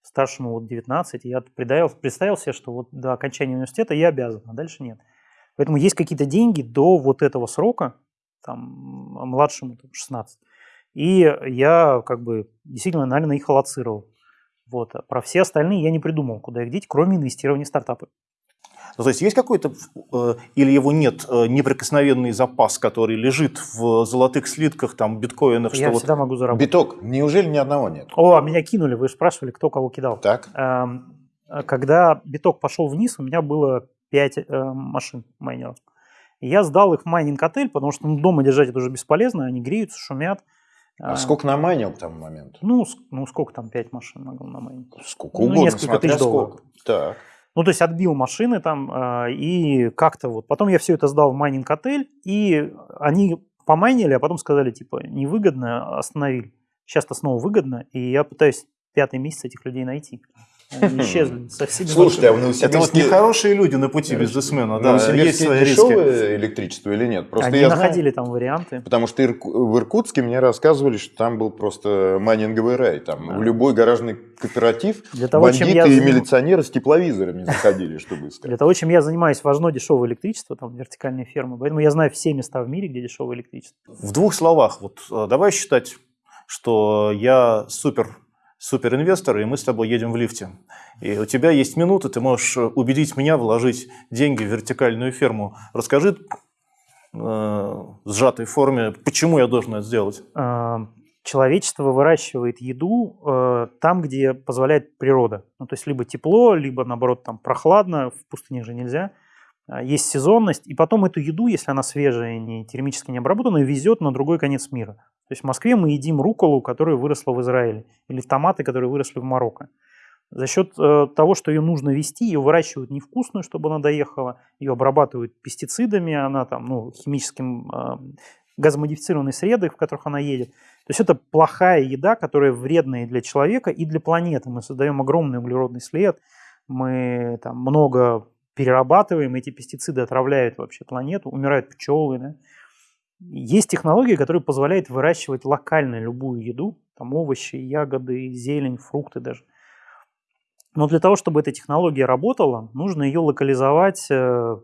Старшему вот 19, и я представил, представил себе, что вот до окончания университета я обязан, а дальше нет. Поэтому есть какие-то деньги до вот этого срока, там, а младшему там, 16. И я как бы действительно, наверное, их аллоцировал. Вот. А про все остальные я не придумал, куда их деть, кроме инвестирования в стартапы.
Ну, то есть есть какой-то, э, или его нет, э, неприкосновенный запас, который лежит в золотых слитках, там, биткоинах,
я
что вот...
всегда могу заработать.
Биток, неужели ни одного нет?
О, меня кинули, вы же спрашивали, кто кого кидал.
Так?
Эм, а Когда биток пошел вниз, у меня было 5 машин майнеров. Я сдал их в майнинг-отель, потому что ну, дома держать это уже бесполезно, они греются, шумят.
А
Э,
сколько намайнил к тому моменту?
Ну, ну сколько там 5 машин могу намайнить?
Сколько
Ну,
угодно,
несколько
смотря
тысяч долларов.
сколько. Так.
Ну, то есть отбил машины там, э, и как-то вот. Потом я все это сдал в майнинг-отель, и они помайнили, а потом сказали, типа, невыгодно, остановили. Сейчас-то снова выгодно, и я пытаюсь пятый месяц этих людей найти. Они исчезли со всеми
Слушайте, а в
Это вот
Новосибирске...
нехорошие люди на пути бизнесмена, да, есть
Новосибирске
свои риски.
дешевое электричество или нет? Просто
Они
я
находили там варианты.
Потому что в Иркутске мне рассказывали, что там был просто майнинговый рай. Там в любой гаражный кооператив
Для того, чем
бандиты
я
и милиционеры с тепловизорами заходили, чтобы
Для
искать.
того, чем я занимаюсь, важно дешевое электричество, там вертикальные фермы. Поэтому я знаю все места в мире, где дешевое электричество.
В двух словах, вот э, давай считать, что я супер супер инвестор, и мы с тобой едем в лифте. И у тебя есть минута, ты можешь э, убедить меня вложить деньги в вертикальную ферму. Расскажи э, сжатой форме, почему я должен это сделать.
Э, Человечество выращивает еду э, там, где позволяет природа. Ну, то есть либо тепло, либо наоборот там прохладно, в пустыне же нельзя. А, Есть сезонность, и потом эту еду, если она свежая, не термически не обработанная, везет на другой конец мира. То есть в Москве мы едим руколу, которая выросла в Израиле, или томаты, которые выросли в Марокко. За счет э, того, что ее нужно вести, ее выращивают невкусную, чтобы она доехала, ее обрабатывают пестицидами, она там, ну, химическим э, газомодифицированной среды, в которых она едет. То есть это плохая еда, которая вредная и для человека, и для планеты. Мы создаем огромный углеродный след, мы там много перерабатываем, эти пестициды отравляют вообще планету, умирают пчелы. Да? Есть технологии, которые позволяют выращивать локально любую еду, там овощи, ягоды, зелень, фрукты даже. Но для того, чтобы эта технология работала, нужно ее локализовать э, в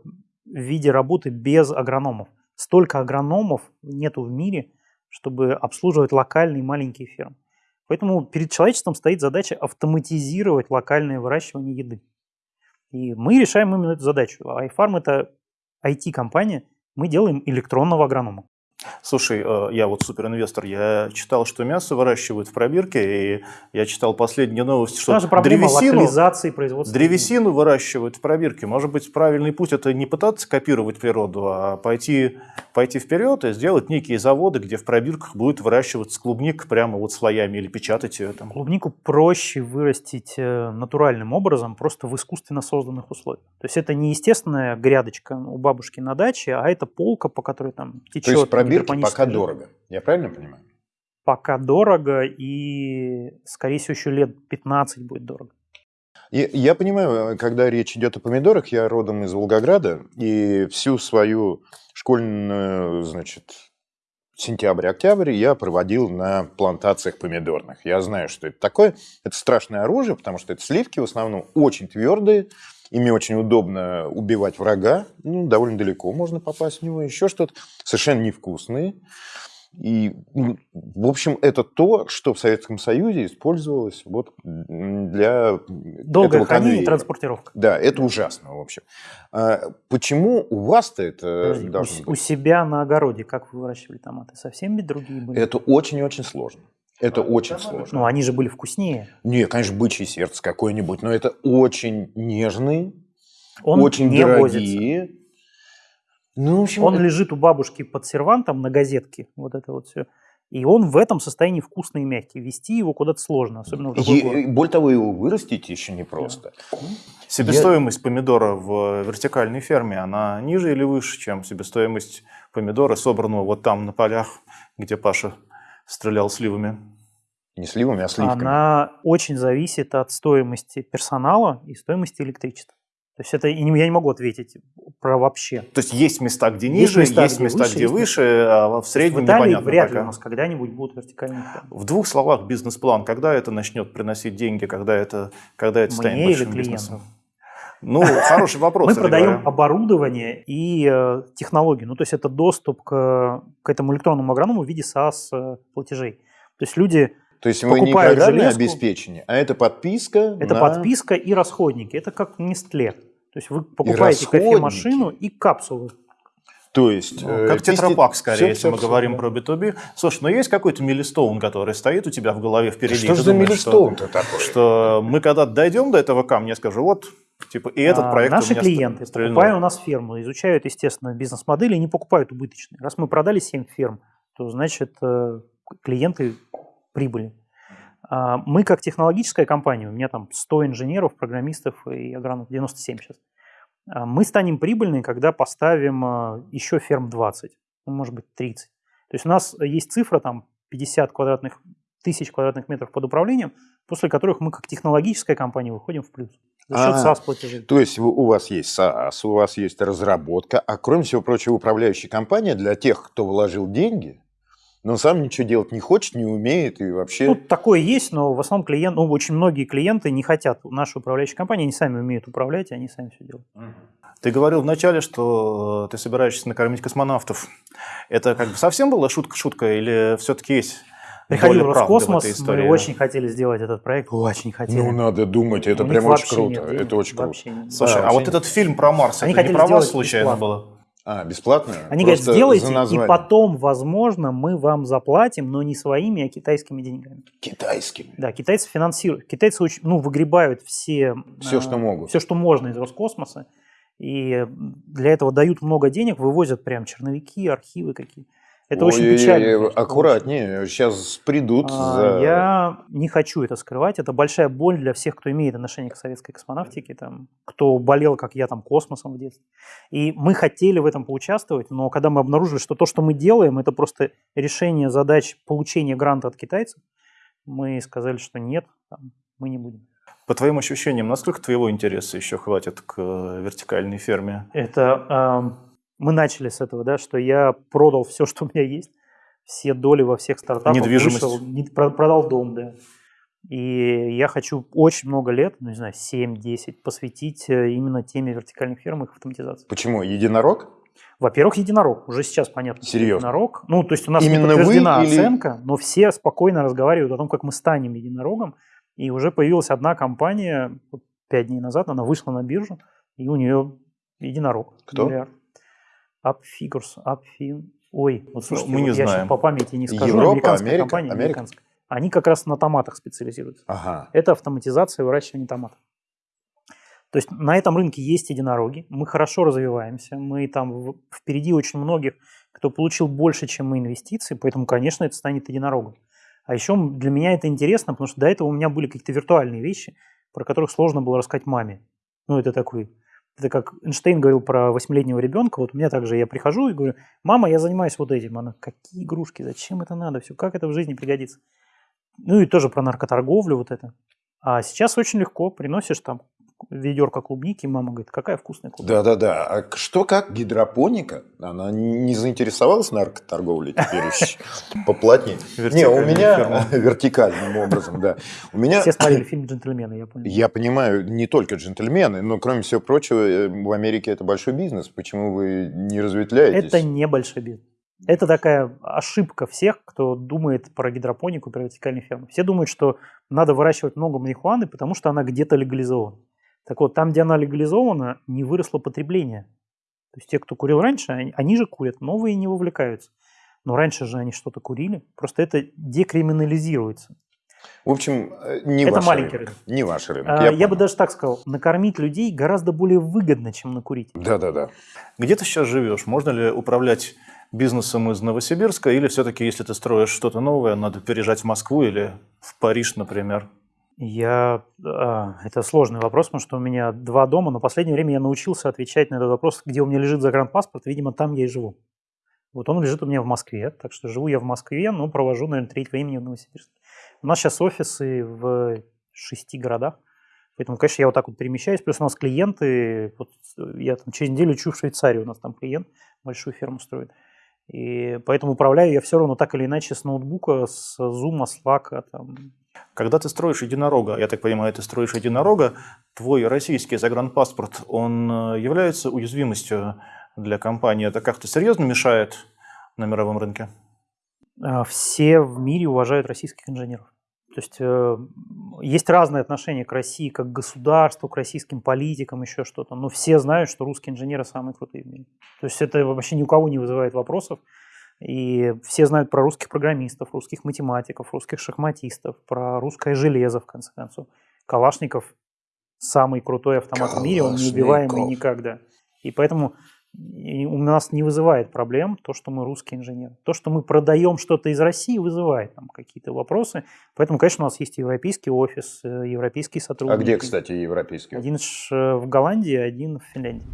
виде работы без агрономов. Столько агрономов нету в мире, чтобы обслуживать локальные маленькие фермы. Поэтому перед человечеством стоит задача автоматизировать локальное выращивание еды. И мы решаем именно эту задачу. iFarm – это IT-компания, мы делаем электронного агронома.
Слушай, э, я вот суперинвестор, я читал, что мясо выращивают в пробирке, и я читал последние новости,
Что
что
у нас же проблема
древесину,
производства.
древесину выращивают в пробирке. Может быть, правильный путь это не пытаться копировать природу, а пойти, пойти вперед и сделать некие заводы, где в пробирках будет выращиваться клубника прямо вот слоями или печатать ее там.
Клубнику проще вырастить э, натуральным образом, просто в искусственно созданных условиях. То есть это не естественная грядочка у бабушки на даче, а это полка, по которой там течет
То есть пробирки пока
жидкость.
дорого. Я правильно понимаю?
Пока дорого и, скорее всего, еще лет 15 будет дорого.
И я понимаю, когда речь идет о помидорах, я родом из Волгограда, и всю свою школьную, значит, сентябрь-октябрь я проводил на плантациях помидорных. Я знаю, что это такое. Это страшное оружие, потому что это сливки в основном очень твердые, ими очень удобно убивать врага, ну, довольно далеко можно попасть в него, еще что-то. Совершенно невкусные. И, ну, в общем, это то, что в Советском Союзе использовалось вот для
Долгое
этого
хранение и транспортировка.
Да, это ужасно, в общем. А почему у вас-то это
Подожди, у,
должно
с-
быть?
у себя на огороде как вы выращивали томаты? Совсем ведь другие были?
Это очень-очень сложно. Это очень сложно.
Ну, они же были вкуснее.
Не, конечно, бычье сердце какое-нибудь, но это очень нежные,
Он
очень
не возится.
дорогие. Ну, в общем,
Он
это-
лежит у бабушки под сервантом на газетке, вот это вот все. И он в этом состоянии вкусный и мягкий. Вести его куда-то сложно, особенно в другой
Е-
город.
более того, его вырастить еще непросто.
Себестоимость помидора в вертикальной ферме, она ниже или выше, чем себестоимость помидора, собранного вот там на полях, где Паша стрелял сливами?
Не сливами, а сливками.
Она очень зависит от стоимости персонала и стоимости электричества. То есть это и не- я не могу ответить про вообще.
То есть есть места, где
Есть
ниже,
места,
есть
где
места,
выше,
где
есть
выше, а в
в
среднем
Италии
непонятно
вряд ли
пока.
у нас когда-нибудь будут вертикальные фермы.
В двух словах бизнес-план. Когда это начнет приносить деньги, когда это, когда это станет
Мне или
большим бизнесом? Ну, хороший вопрос.
Мы продаем
говоря.
оборудование и э, технологии. Ну, то есть это доступ к, к этому электронному агроному в виде SaaS-платежей. То есть люди
То есть вы не
железку.
обеспечение, а это подписка
Это
на-
подписка и расходники. Это как Нестле. То есть вы покупаете кофемашину и капсулы.
То есть...
Ну,
э,
Как
пести-
тетрапак, скорее,
всё,
если
всё,
мы
всё,
говорим
да.
про B2B. Слушай, ну есть какой-то милистоун, который стоит у тебя в голове впереди?
Что же за милистоун-то такой?
Что, мы когда дойдем до этого камня, я скажу, вот, типа, и этот
А,
проект
Наши клиенты,
стрельнул.
покупая у нас ферму, изучают, естественно, бизнес-модели и не покупают убыточные. Раз мы продали 7 ферм, то значит э, клиенты прибыли. А, мы как технологическая компания, у меня там 100 инженеров, программистов и агрономов, 97 сейчас. А, мы станем прибыльны, когда поставим а, еще ферм 20, ну, может быть 30. То есть у нас есть цифра там 50 квадратных тысяч квадратных метров под управлением, после которых мы как технологическая компания выходим в плюс. За счет
А,
SaaS платежей.
То есть у вас есть SaaS, у вас есть разработка, а кроме всего прочего управляющая компания для тех, кто вложил деньги, но сам ничего делать не хочет, не умеет и вообще...
Ну, такое есть, но в основном клиент, ну, очень многие клиенты не хотят нашей управляющей компании, они сами умеют управлять, и они сами все делают.
Ты говорил вначале, что ты собираешься накормить космонавтов. Это как бы совсем была шутка-шутка или все-таки есть
Приходил Роскосмос, мы очень хотели сделать этот проект, очень хотели.
ну, надо думать, это прям очень круто.
нет
это очень круто.
Слушай,
Да,
а вот этот фильм про Марс,
Они
это не
хотели
про вас
сделать
случайно
бесплатно.
было?
А, бесплатно?
Они говорят,
Просто
сделайте,
за
и потом, возможно, мы вам заплатим, но не своими, а китайскими деньгами.
Китайскими.
Да, китайцы финансируют. Китайцы очень, ну, выгребают все...
Всё,
э,
что могут.
Все, что можно из Роскосмоса. И для этого дают много денег, вывозят прям черновики, архивы какие. Это очень
Ой-ой-ой,
печально.
Аккуратнее, сейчас придут
А,
за...
Я не хочу это скрывать. Это большая боль для всех, кто имеет отношение к советской космонавтике, там, кто болел, как я, там, космосом в детстве. И мы хотели в этом поучаствовать, но когда мы обнаружили, что то, что мы делаем, это просто решение задач получения гранта от китайцев, мы сказали, что нет, там, мы не будем.
По твоим ощущениям, насколько твоего интереса еще хватит к э, вертикальной ферме?
Это эм, мы начали с этого, да, что я продал все, что у меня есть, все доли во всех стартапах.
Недвижимость.
вышел, не- продал дом, да. И я хочу очень много лет, ну не знаю, 7-10, посвятить э, именно теме вертикальных ферм и их автоматизации.
Почему? Единорог?
Во-первых, единорог. Уже сейчас понятно.
Серьезно?
Единорог. Ну, то есть у нас
Именно
не
вы
подтверждена
или-
оценка, но все спокойно разговаривают о том, как мы станем единорогом. И уже появилась одна компания, пять дней назад, она вышла на биржу, и у нее единорог.
Кто?
Миллиард. Upfigures, Upfin. Ой, вот слушайте,
мы не
вот я
знаем.
сейчас по памяти не скажу.
Европа,
американская
Америка,
компания,
Америка?
американская. Они как раз на томатах специализируются.
Ага.
Это автоматизация выращивания томатов. То есть на этом рынке есть единороги, мы хорошо развиваемся, мы там впереди очень многих, кто получил больше, чем мы инвестиций, поэтому, конечно, это станет единорогом. А еще для меня это интересно, потому что до этого у меня были какие-то виртуальные вещи, про которых сложно было рассказать маме. Ну, это такой, это как Эйнштейн говорил про восьмилетнего ребенка, вот меня также я прихожу и говорю, мама, я занимаюсь вот этим. Она, какие игрушки, зачем это надо, все, как это в жизни пригодится. Ну и тоже про наркоторговлю вот это. А сейчас очень легко, приносишь там ведерко клубники, и мама говорит, какая вкусная клубника.
Да-да-да. А что как гидропоника? Она не заинтересовалась наркоторговлей теперь? *laughs* Поплотнее. Не, у меня *laughs* вертикальным образом, да. У меня...
Все смотрели *laughs* фильм «Джентльмены», я понял.
Я понимаю, не только джентльмены, но, кроме всего прочего, э, в Америке это большой бизнес. Почему вы не разветвляетесь?
Это небольшой бизнес. Это такая ошибка всех, кто думает про гидропонику, про вертикальные фермы. Все думают, что надо выращивать много марихуаны, потому что она где-то легализована. Так вот, там, где она легализована, не выросло потребление. То есть те, кто курил раньше, они, они же курят, новые не вовлекаются. Но раньше же они что-то курили. Просто это декриминализируется.
В общем, э, не
Это
ваш
маленький
рынок.
рынок.
Не ваш рынок.
А,
я
я бы даже так сказал, накормить людей гораздо более выгодно, чем накурить.
Да-да-да.
Где ты сейчас живешь? Можно ли управлять бизнесом из Новосибирска? Или все-таки, если ты строишь что-то новое, надо переезжать в Москву или в Париж, например?
Я, а, это сложный вопрос, потому что у меня два дома, но в последнее время я научился отвечать на этот вопрос, где у меня лежит загранпаспорт, видимо, там я и живу. Вот он лежит у меня в Москве, так что живу я в Москве, но провожу, наверное, треть времени в Новосибирске. У нас сейчас офисы в шести городах, поэтому, конечно, я вот так вот перемещаюсь, плюс у нас клиенты, вот я там через неделю лечу в Швейцарию, у нас там клиент большую ферму строит. И поэтому управляю я все равно так или иначе с ноутбука, с Zoom, с Slack, там,
Когда ты строишь единорога, я так понимаю, ты строишь единорога, твой российский загранпаспорт, он э, является уязвимостью для компании? Это как-то серьезно мешает на мировом рынке?
А, все в мире уважают российских инженеров. То есть э, есть разные отношения к России как к государству, к российским политикам, еще что-то. Но все знают, что русские инженеры самые крутые в мире. То есть это вообще ни у кого не вызывает вопросов. И все знают про русских программистов, русских математиков, русских шахматистов, про русское железо, в конце концов. Калашников самый крутой автомат в мире, он неубиваемый никогда. И поэтому у нас не вызывает проблем то, что мы русский инженер. То, что мы продаем что-то из России, вызывает там какие-то вопросы. Поэтому, конечно, у нас есть европейский офис, э, европейские сотрудники.
А где, кстати, европейский?
Один в Голландии, один в Финляндии.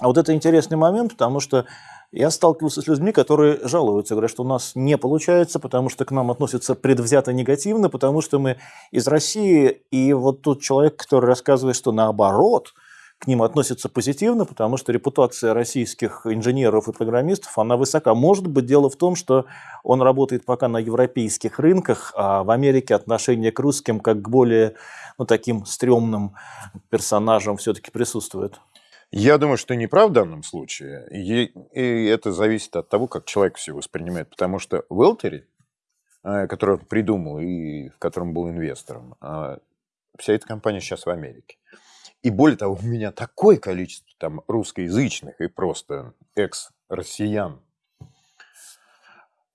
А вот это интересный момент, потому что я сталкивался с людьми, которые жалуются, говорят, что у нас не получается, потому что к нам относятся предвзято негативно, потому что мы из России, и вот тут человек, который рассказывает, что наоборот, к ним относятся позитивно, потому что репутация российских инженеров и программистов, она высока. Может быть, дело в том, что он работает пока на европейских рынках, а в Америке отношение к русским как к более ну, таким стрёмным персонажам все-таки присутствует.
Я думаю, что не прав в данном случае. И, это зависит от того, как человек все воспринимает. Потому что в Элтери, э, который он придумал и в котором был инвестором, а, вся эта компания сейчас в Америке. И более того, у меня такое количество там русскоязычных и просто экс-россиян,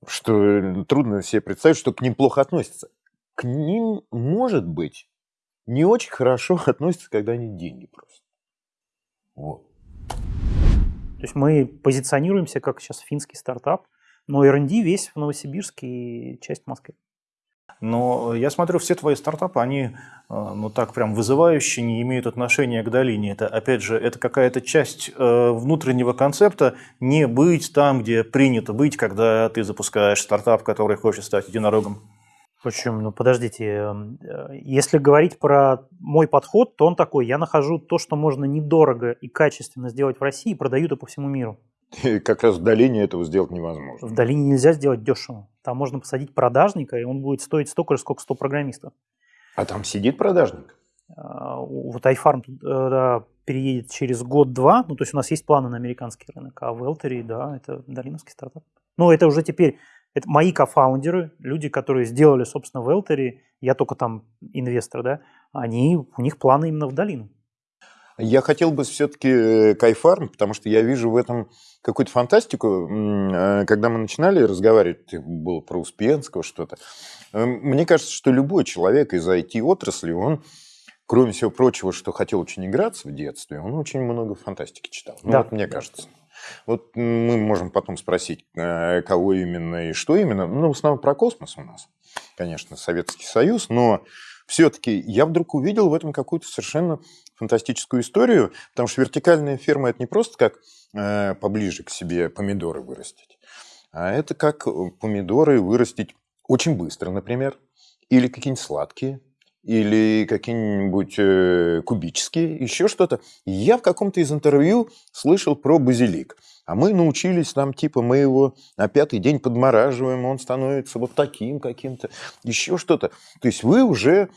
что трудно себе представить, что к ним плохо относятся. К ним, может быть, не очень хорошо *laughs* относятся, когда они деньги просят. Вот.
То есть мы позиционируемся как сейчас финский стартап, но R&D весь в Новосибирске и часть в Москве.
Но я смотрю, все твои стартапы, они э, ну так прям вызывающие, не имеют отношения к долине. Это, опять же, это какая-то часть э, внутреннего концепта не быть там, где принято быть, когда ты запускаешь стартап, который хочет стать единорогом.
Почему? Ну, подождите. Эм, э, если говорить про мой подход, то он такой. Я нахожу то, что можно недорого и качественно сделать в России, и продаю это по всему миру.
И как раз в долине этого сделать невозможно.
В долине нельзя сделать дешево. Там можно посадить продажника, и он будет стоить столько же, сколько 100 программистов.
А там сидит продажник?
А, вот iFarm да, переедет через год-два. Ну, то есть у нас есть планы на американский рынок. А в Элтери, да, это долиновский стартап. Ну, это уже теперь это мои кофаундеры, люди, которые сделали, собственно, Велтери, я только там инвестор, да, они, у них планы именно в долину.
Я хотел бы все-таки э, Кайфарм, потому что я вижу в этом какую-то фантастику. Э, когда мы начинали разговаривать, было про Успенского что-то. Э, мне кажется, что любой человек из IT-отрасли, он, кроме всего прочего, что хотел очень играться в детстве, он очень много фантастики читал. Ну,
да.
вот мне кажется. Вот мы можем потом спросить, э, кого именно и что именно. Ну, в основном про космос у нас, конечно, Советский Союз, но все-таки я вдруг увидел в этом какую-то совершенно фантастическую историю, потому что вертикальная ферма – это не просто как э, поближе к себе помидоры вырастить, а это как помидоры вырастить очень быстро, например, или какие-нибудь сладкие, или какие-нибудь э, кубические, еще что-то. Я в каком-то из интервью слышал про базилик. А мы научились там, типа, мы его на пятый день подмораживаем, он становится вот таким каким-то, еще что-то. То есть вы уже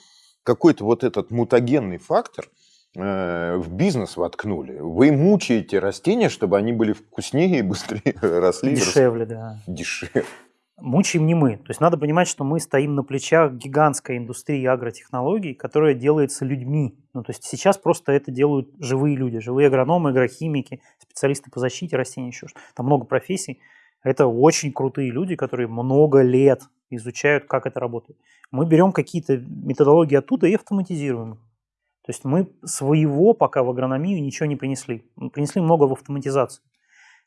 какой-то вот этот мутагенный фактор э, в бизнес воткнули. Вы мучаете растения, чтобы они были вкуснее и быстрее *laughs* росли.
Дешевле, да.
Дешевле
мучаем не мы. То есть надо понимать, что мы стоим на плечах гигантской индустрии агротехнологий, которая делается людьми. Ну, то есть сейчас просто это делают живые люди, живые агрономы, агрохимики, специалисты по защите растений, еще что Там много профессий. Это очень крутые люди, которые много лет изучают, как это работает. Мы берем какие-то методологии оттуда и автоматизируем. То есть мы своего пока в агрономию ничего не принесли. Мы принесли много в автоматизацию.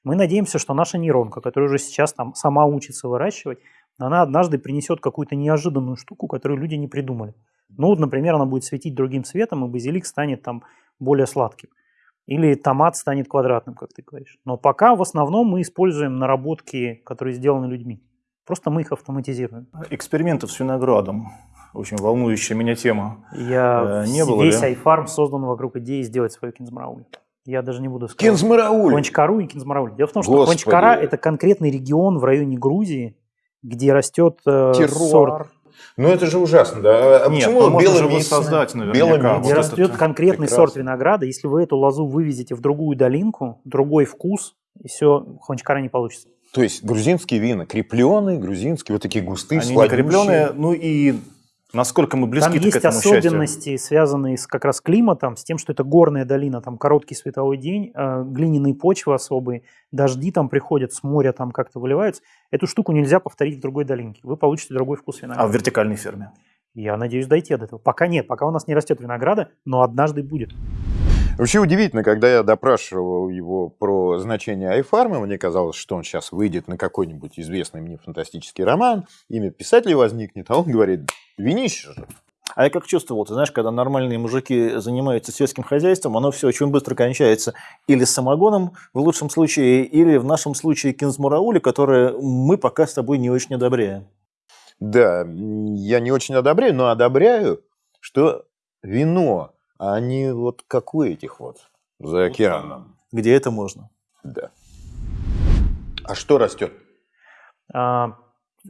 Мы надеемся, что наша нейронка, которая уже сейчас там сама учится выращивать, она однажды принесет какую-то неожиданную штуку, которую люди не придумали. Ну, вот, например, она будет светить другим цветом, и базилик станет там более сладким. Или томат станет квадратным, как ты говоришь. Но пока в основном мы используем наработки, которые сделаны людьми. Просто мы их автоматизируем.
Экспериментов с виноградом. Очень волнующая меня тема.
Я
э, не было
весь
ли?
айфарм создан вокруг идеи сделать свою кинзмараули. Я даже не буду сказать.
Кинзмарауль.
Хончкару и Кинзмарауль. Дело в том, что
Господи.
Хончкара – это конкретный регион в районе Грузии, где растет э, сорт.
Ну это же ужасно, да? А
Нет,
почему
ну,
беломицный?
воссоздать наверняка.
Беломицный.
Вот
Где
это-
растет конкретный
прекрасно.
сорт винограда. Если вы эту лозу вывезете в другую долинку, другой вкус, и все, Хончкара не получится.
То есть грузинские вина, крепленые, грузинские, вот такие густые,
Они не
сладющие.
крепленные, ну и насколько мы близки
Там
к
есть
счастью.
особенности, связанные с как раз климатом, с тем, что это горная долина, там короткий световой день, э, глиняные почвы особые, дожди там приходят, с моря там как-то выливаются. Эту штуку нельзя повторить в другой долинке. Вы получите другой вкус
А
винограда.
в вертикальной ферме?
Я надеюсь дойти до этого. Пока нет, пока у нас не растет винограда, но однажды будет.
Вообще удивительно, когда я допрашивал его про значение айфарма, мне казалось, что он сейчас выйдет на какой-нибудь известный мне фантастический роман, имя писателя возникнет, а он говорит, винищешь же.
А я как чувствовал, ты знаешь, когда нормальные мужики занимаются сельским хозяйством, оно все очень быстро кончается или самогоном, в лучшем случае, или в нашем случае кинзмураули, которые мы пока с тобой не очень одобряем.
Да, я не очень одобряю, но одобряю, что вино, а не вот как у этих вот за океаном.
Где это можно?
Да. А что растет?
А,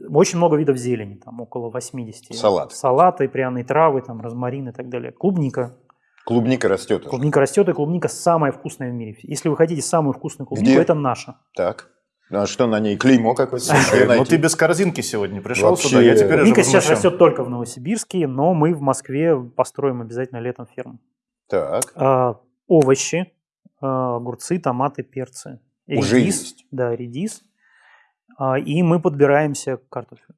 очень много видов зелени, там около 80.
Салат.
Салаты, пряные травы, там розмарин и так далее. Клубника.
Клубника растет.
Клубника растет, и клубника самая вкусная в мире. Если вы хотите самую вкусную клубнику,
Где?
это наша.
Так. А что на ней? Клеймо какое-то? *laughs*
Ну ты без корзинки сегодня пришел
Вообще,
сюда, я теперь
Клубника сейчас растет только в Новосибирске, но мы в Москве построим обязательно летом ферму.
Так.
А, овощи, а, огурцы, томаты, перцы.
Уже
Редис,
есть.
Да, редис. А, и мы подбираемся к картофелю.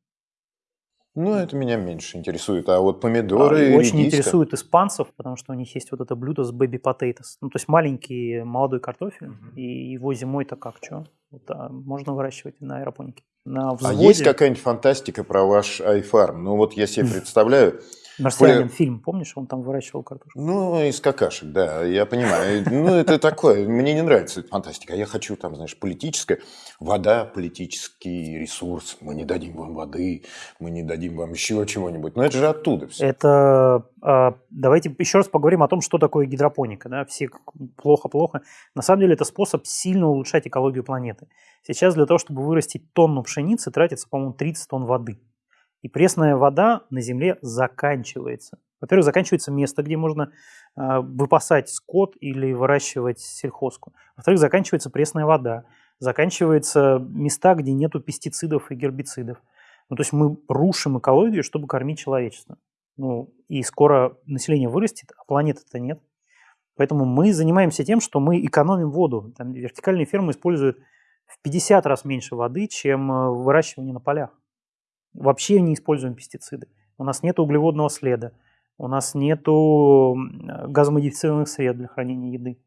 Ну, это меня меньше интересует. А вот помидоры,
А, Очень
редиска?
интересует испанцев, потому что у них есть вот это блюдо с baby potatoes. Ну, то есть маленький молодой картофель, и его зимой-то как, что? Вот, а, можно выращивать на аэропонике. На
А есть какая-нибудь фантастика про ваш айфарм? Ну, вот я себе *laughs* представляю,
«Марсианин»
более-
фильм, помнишь, он там выращивал картошку?
ну, из какашек, да, я понимаю. Ну, это такое, мне не нравится эта фантастика. Я хочу там, знаешь, политическое. Вода, политический ресурс. Мы не дадим вам воды, мы не дадим вам еще чего-нибудь. Но это же оттуда все.
Это а, давайте еще раз поговорим о том, что такое гидропоника. Да? Все плохо-плохо. На самом деле это способ сильно улучшать экологию планеты. Сейчас для того, чтобы вырастить тонну пшеницы, тратится, по-моему, 30 тонн воды. И пресная вода на Земле заканчивается. Во-первых, заканчивается место, где можно а, выпасать скот или выращивать сельхозку. Во-вторых, заканчивается пресная вода. Заканчиваются места, где нету пестицидов и гербицидов. Ну, то есть мы рушим экологию, чтобы кормить человечество. Ну, и скоро население вырастет, а планеты-то нет. Поэтому мы занимаемся тем, что мы экономим воду. Там вертикальные фермы используют в 50 раз меньше воды, чем э, выращивание на полях. Вообще не используем пестициды. У нас нет углеводного следа, у нас нет газомодифицированных средств для хранения еды.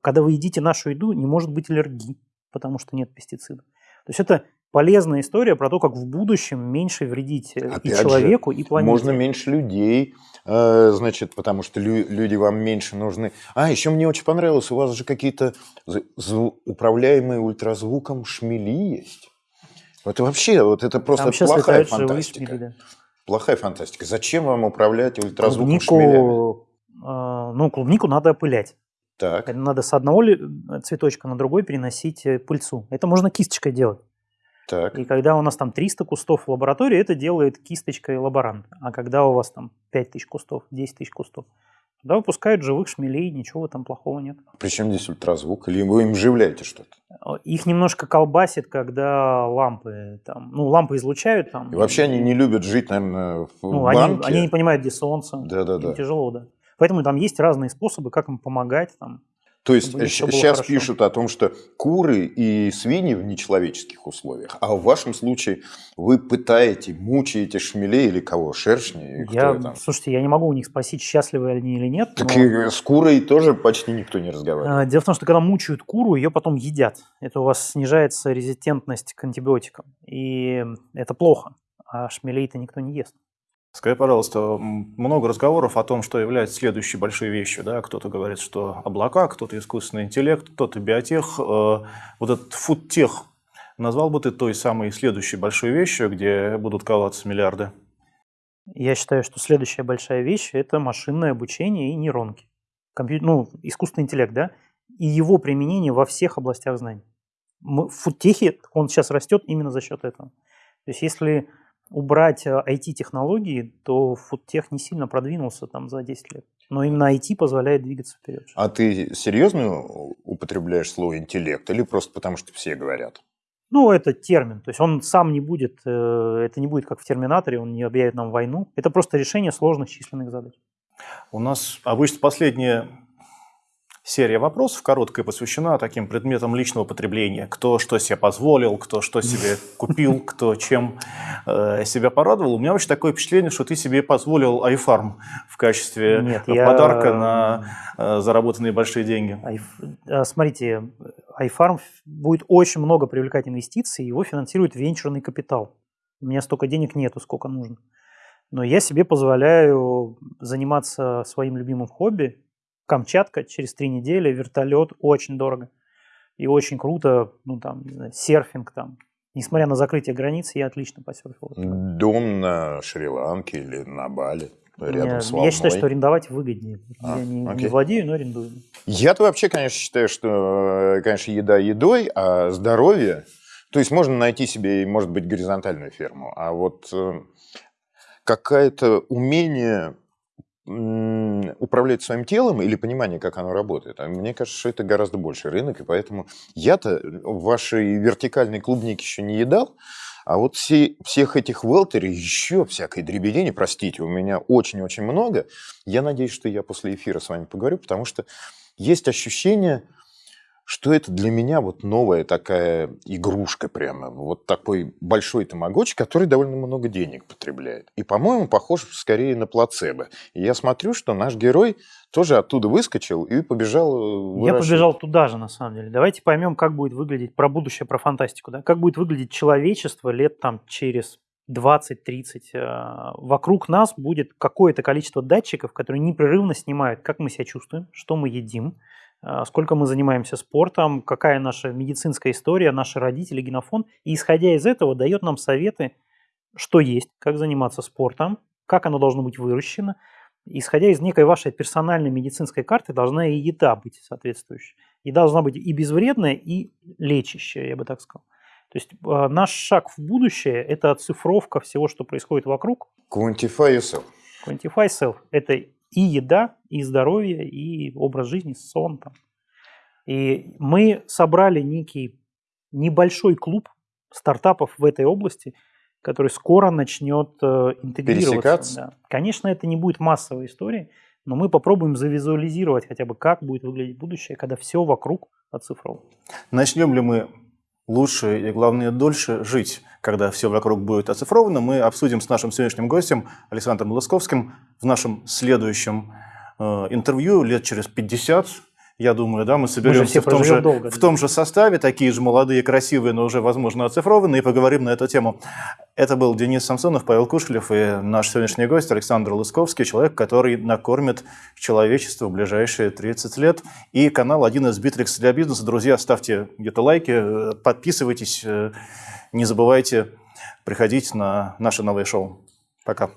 Когда вы едите нашу еду, не может быть аллергии, потому что нет пестицидов. То есть это полезная история про то, как в будущем меньше вредить э, и
Опять же,
человеку, и планете.
Можно меньше людей, э, значит, потому что лю- люди вам меньше нужны. А, еще мне очень понравилось, у вас же какие-то управляемые ультразвуком шмели есть. Вот вообще, вот это просто
Там
плохая фантастика.
шмели, да.
Плохая фантастика. Зачем вам управлять ультразвуком шмелями?
Клубнику, э, ну, клубнику надо опылять.
Так,
Надо с одного ли- цветочка на другой переносить э, пыльцу. Это можно кисточкой делать.
так.
И когда у нас там 300 кустов в лаборатории, это делает кисточкой лаборант. А когда у вас там 5000 кустов, 10 тысяч кустов, туда выпускают живых шмелей, ничего этом плохого нет.
Причем здесь ультразвук? Или вы им вживляете что-то?
Их немножко колбасит, когда лампы там, ну, лампы излучают там.
И вообще они не любят жить, наверное, в
Ну, они,
банке.
они не понимают, где солнце.
Да-да-да.
Тяжело, да. Поэтому там есть разные способы, как им помогать. Там.
То есть сейчас
хорошо.
пишут о том, что куры и свиньи в нечеловеческих условиях, а в вашем случае вы пытаете, мучаете шмелей или кого? Шершни?
Я,
там?
слушайте, я не могу у них спросить, счастливы они или нет.
Так
но,
с курой тоже почти никто не разговаривает.
э, Дело в том, что когда мучают куру, ее потом едят. Это у вас снижается резистентность к антибиотикам. И это плохо. А шмелей-то никто не ест.
Скажи, пожалуйста, много разговоров о том, что является следующей большой вещью. Да? Кто-то говорит, что облака, кто-то искусственный интеллект, кто-то биотех. Э, Вот этот фудтех назвал бы ты той самой следующей большой вещью, где будут коваться миллиарды?
Я считаю, что следующая большая вещь – это машинное обучение и нейронки. Компью- Ну, искусственный интеллект, да? И его применение во всех областях знаний. Мы- В он сейчас растет именно за счет этого. То есть если убрать э, IT-технологии, то фудтех не сильно продвинулся там за 10 лет. Но именно IT позволяет двигаться вперед.
А ты серьезно употребляешь слово интеллект или просто потому, что все говорят?
Ну, это термин. То есть он сам не будет, э, это не будет как в Терминаторе, он не объявит нам войну. Это просто решение сложных численных задач.
У нас обычно последние серия вопросов короткая посвящена таким предметам личного потребления. Кто что себе позволил, кто что себе *laughs* купил, кто чем э, себя порадовал. У меня вообще такое впечатление, что ты себе позволил iFarm в качестве
Нет,
подарка
я-
на э, заработанные большие деньги.
Айф- а, Смотрите, iFarm будет очень много привлекать инвестиций, его финансирует венчурный капитал. У меня столько денег нету, сколько нужно. Но я себе позволяю заниматься своим любимым хобби. Камчатка через три недели, вертолет, очень дорого. И очень круто, ну там, не знаю, серфинг там. Несмотря на закрытие границ, я отлично посерфил.
Дом на Шри-Ланке или на Бали, рядом
Я,
с
я
волной.
считаю, что арендовать выгоднее.
А,
я не, не владею, но арендую.
Я-то вообще, конечно, считаю, что, э, конечно, еда едой, а здоровье... То есть можно найти себе, может быть, горизонтальную ферму, а вот э, какое-то умение управлять своим телом или понимание, как оно работает. А Мне кажется, что это гораздо больше рынок, и поэтому я-то в вашей вертикальной клубнике еще не едал, а вот все, всех этих велтерей еще всякой дребедени, простите, у меня очень-очень много. Я надеюсь, что я после эфира с вами поговорю, потому что есть ощущение, что это для меня вот новая такая игрушка прямо, вот такой большой тамагочи, который довольно много денег потребляет. И, по-моему, похож скорее на плацебо. И я смотрю, что наш герой тоже оттуда выскочил и побежал э,
Я
выращивать.
побежал туда же, на самом деле. Давайте поймем, как будет выглядеть про будущее, про фантастику. Да? Как будет выглядеть человечество лет там через 20-30. э, Вокруг нас будет какое-то количество датчиков, которые непрерывно снимают, как мы себя чувствуем, что мы едим, сколько мы занимаемся спортом, какая наша медицинская история, наши родители, генофон. И исходя из этого дает нам советы, что есть, как заниматься спортом, как оно должно быть выращено. Исходя из некой вашей персональной медицинской карты, должна и еда быть соответствующей. И должна быть и безвредная, и лечащая, я бы так сказал. То есть э, наш шаг в будущее – это оцифровка всего, что происходит вокруг.
Quantify yourself.
Quantify self – это и еда, и здоровье, и образ жизни, сон. Там. И мы собрали некий небольшой клуб стартапов в этой области, который скоро начнет э, интегрироваться.
Пересекаться?
Да. Конечно, это не будет массовая история, но мы попробуем завизуализировать хотя бы, как будет выглядеть будущее, когда все вокруг оцифровано.
Начнем ли мы лучше и, главное, дольше жить, когда все вокруг будет оцифровано, мы обсудим с нашим сегодняшним гостем Александром Лысковским в нашем следующем э, интервью лет через 50. Я думаю, да, мы соберемся
все
в, том же,
долго,
в том же составе, такие же молодые, красивые, но уже, возможно, оцифрованные, и поговорим на эту тему. Это был Денис Самсонов, Павел Кушелев и наш сегодняшний гость Александр Лысковский, человек, который накормит человечество в ближайшие 30 лет. И канал 1С-Битрикс для бизнеса. Друзья, ставьте где-то лайки, подписывайтесь, э, не забывайте приходить на наше новое шоу. Пока.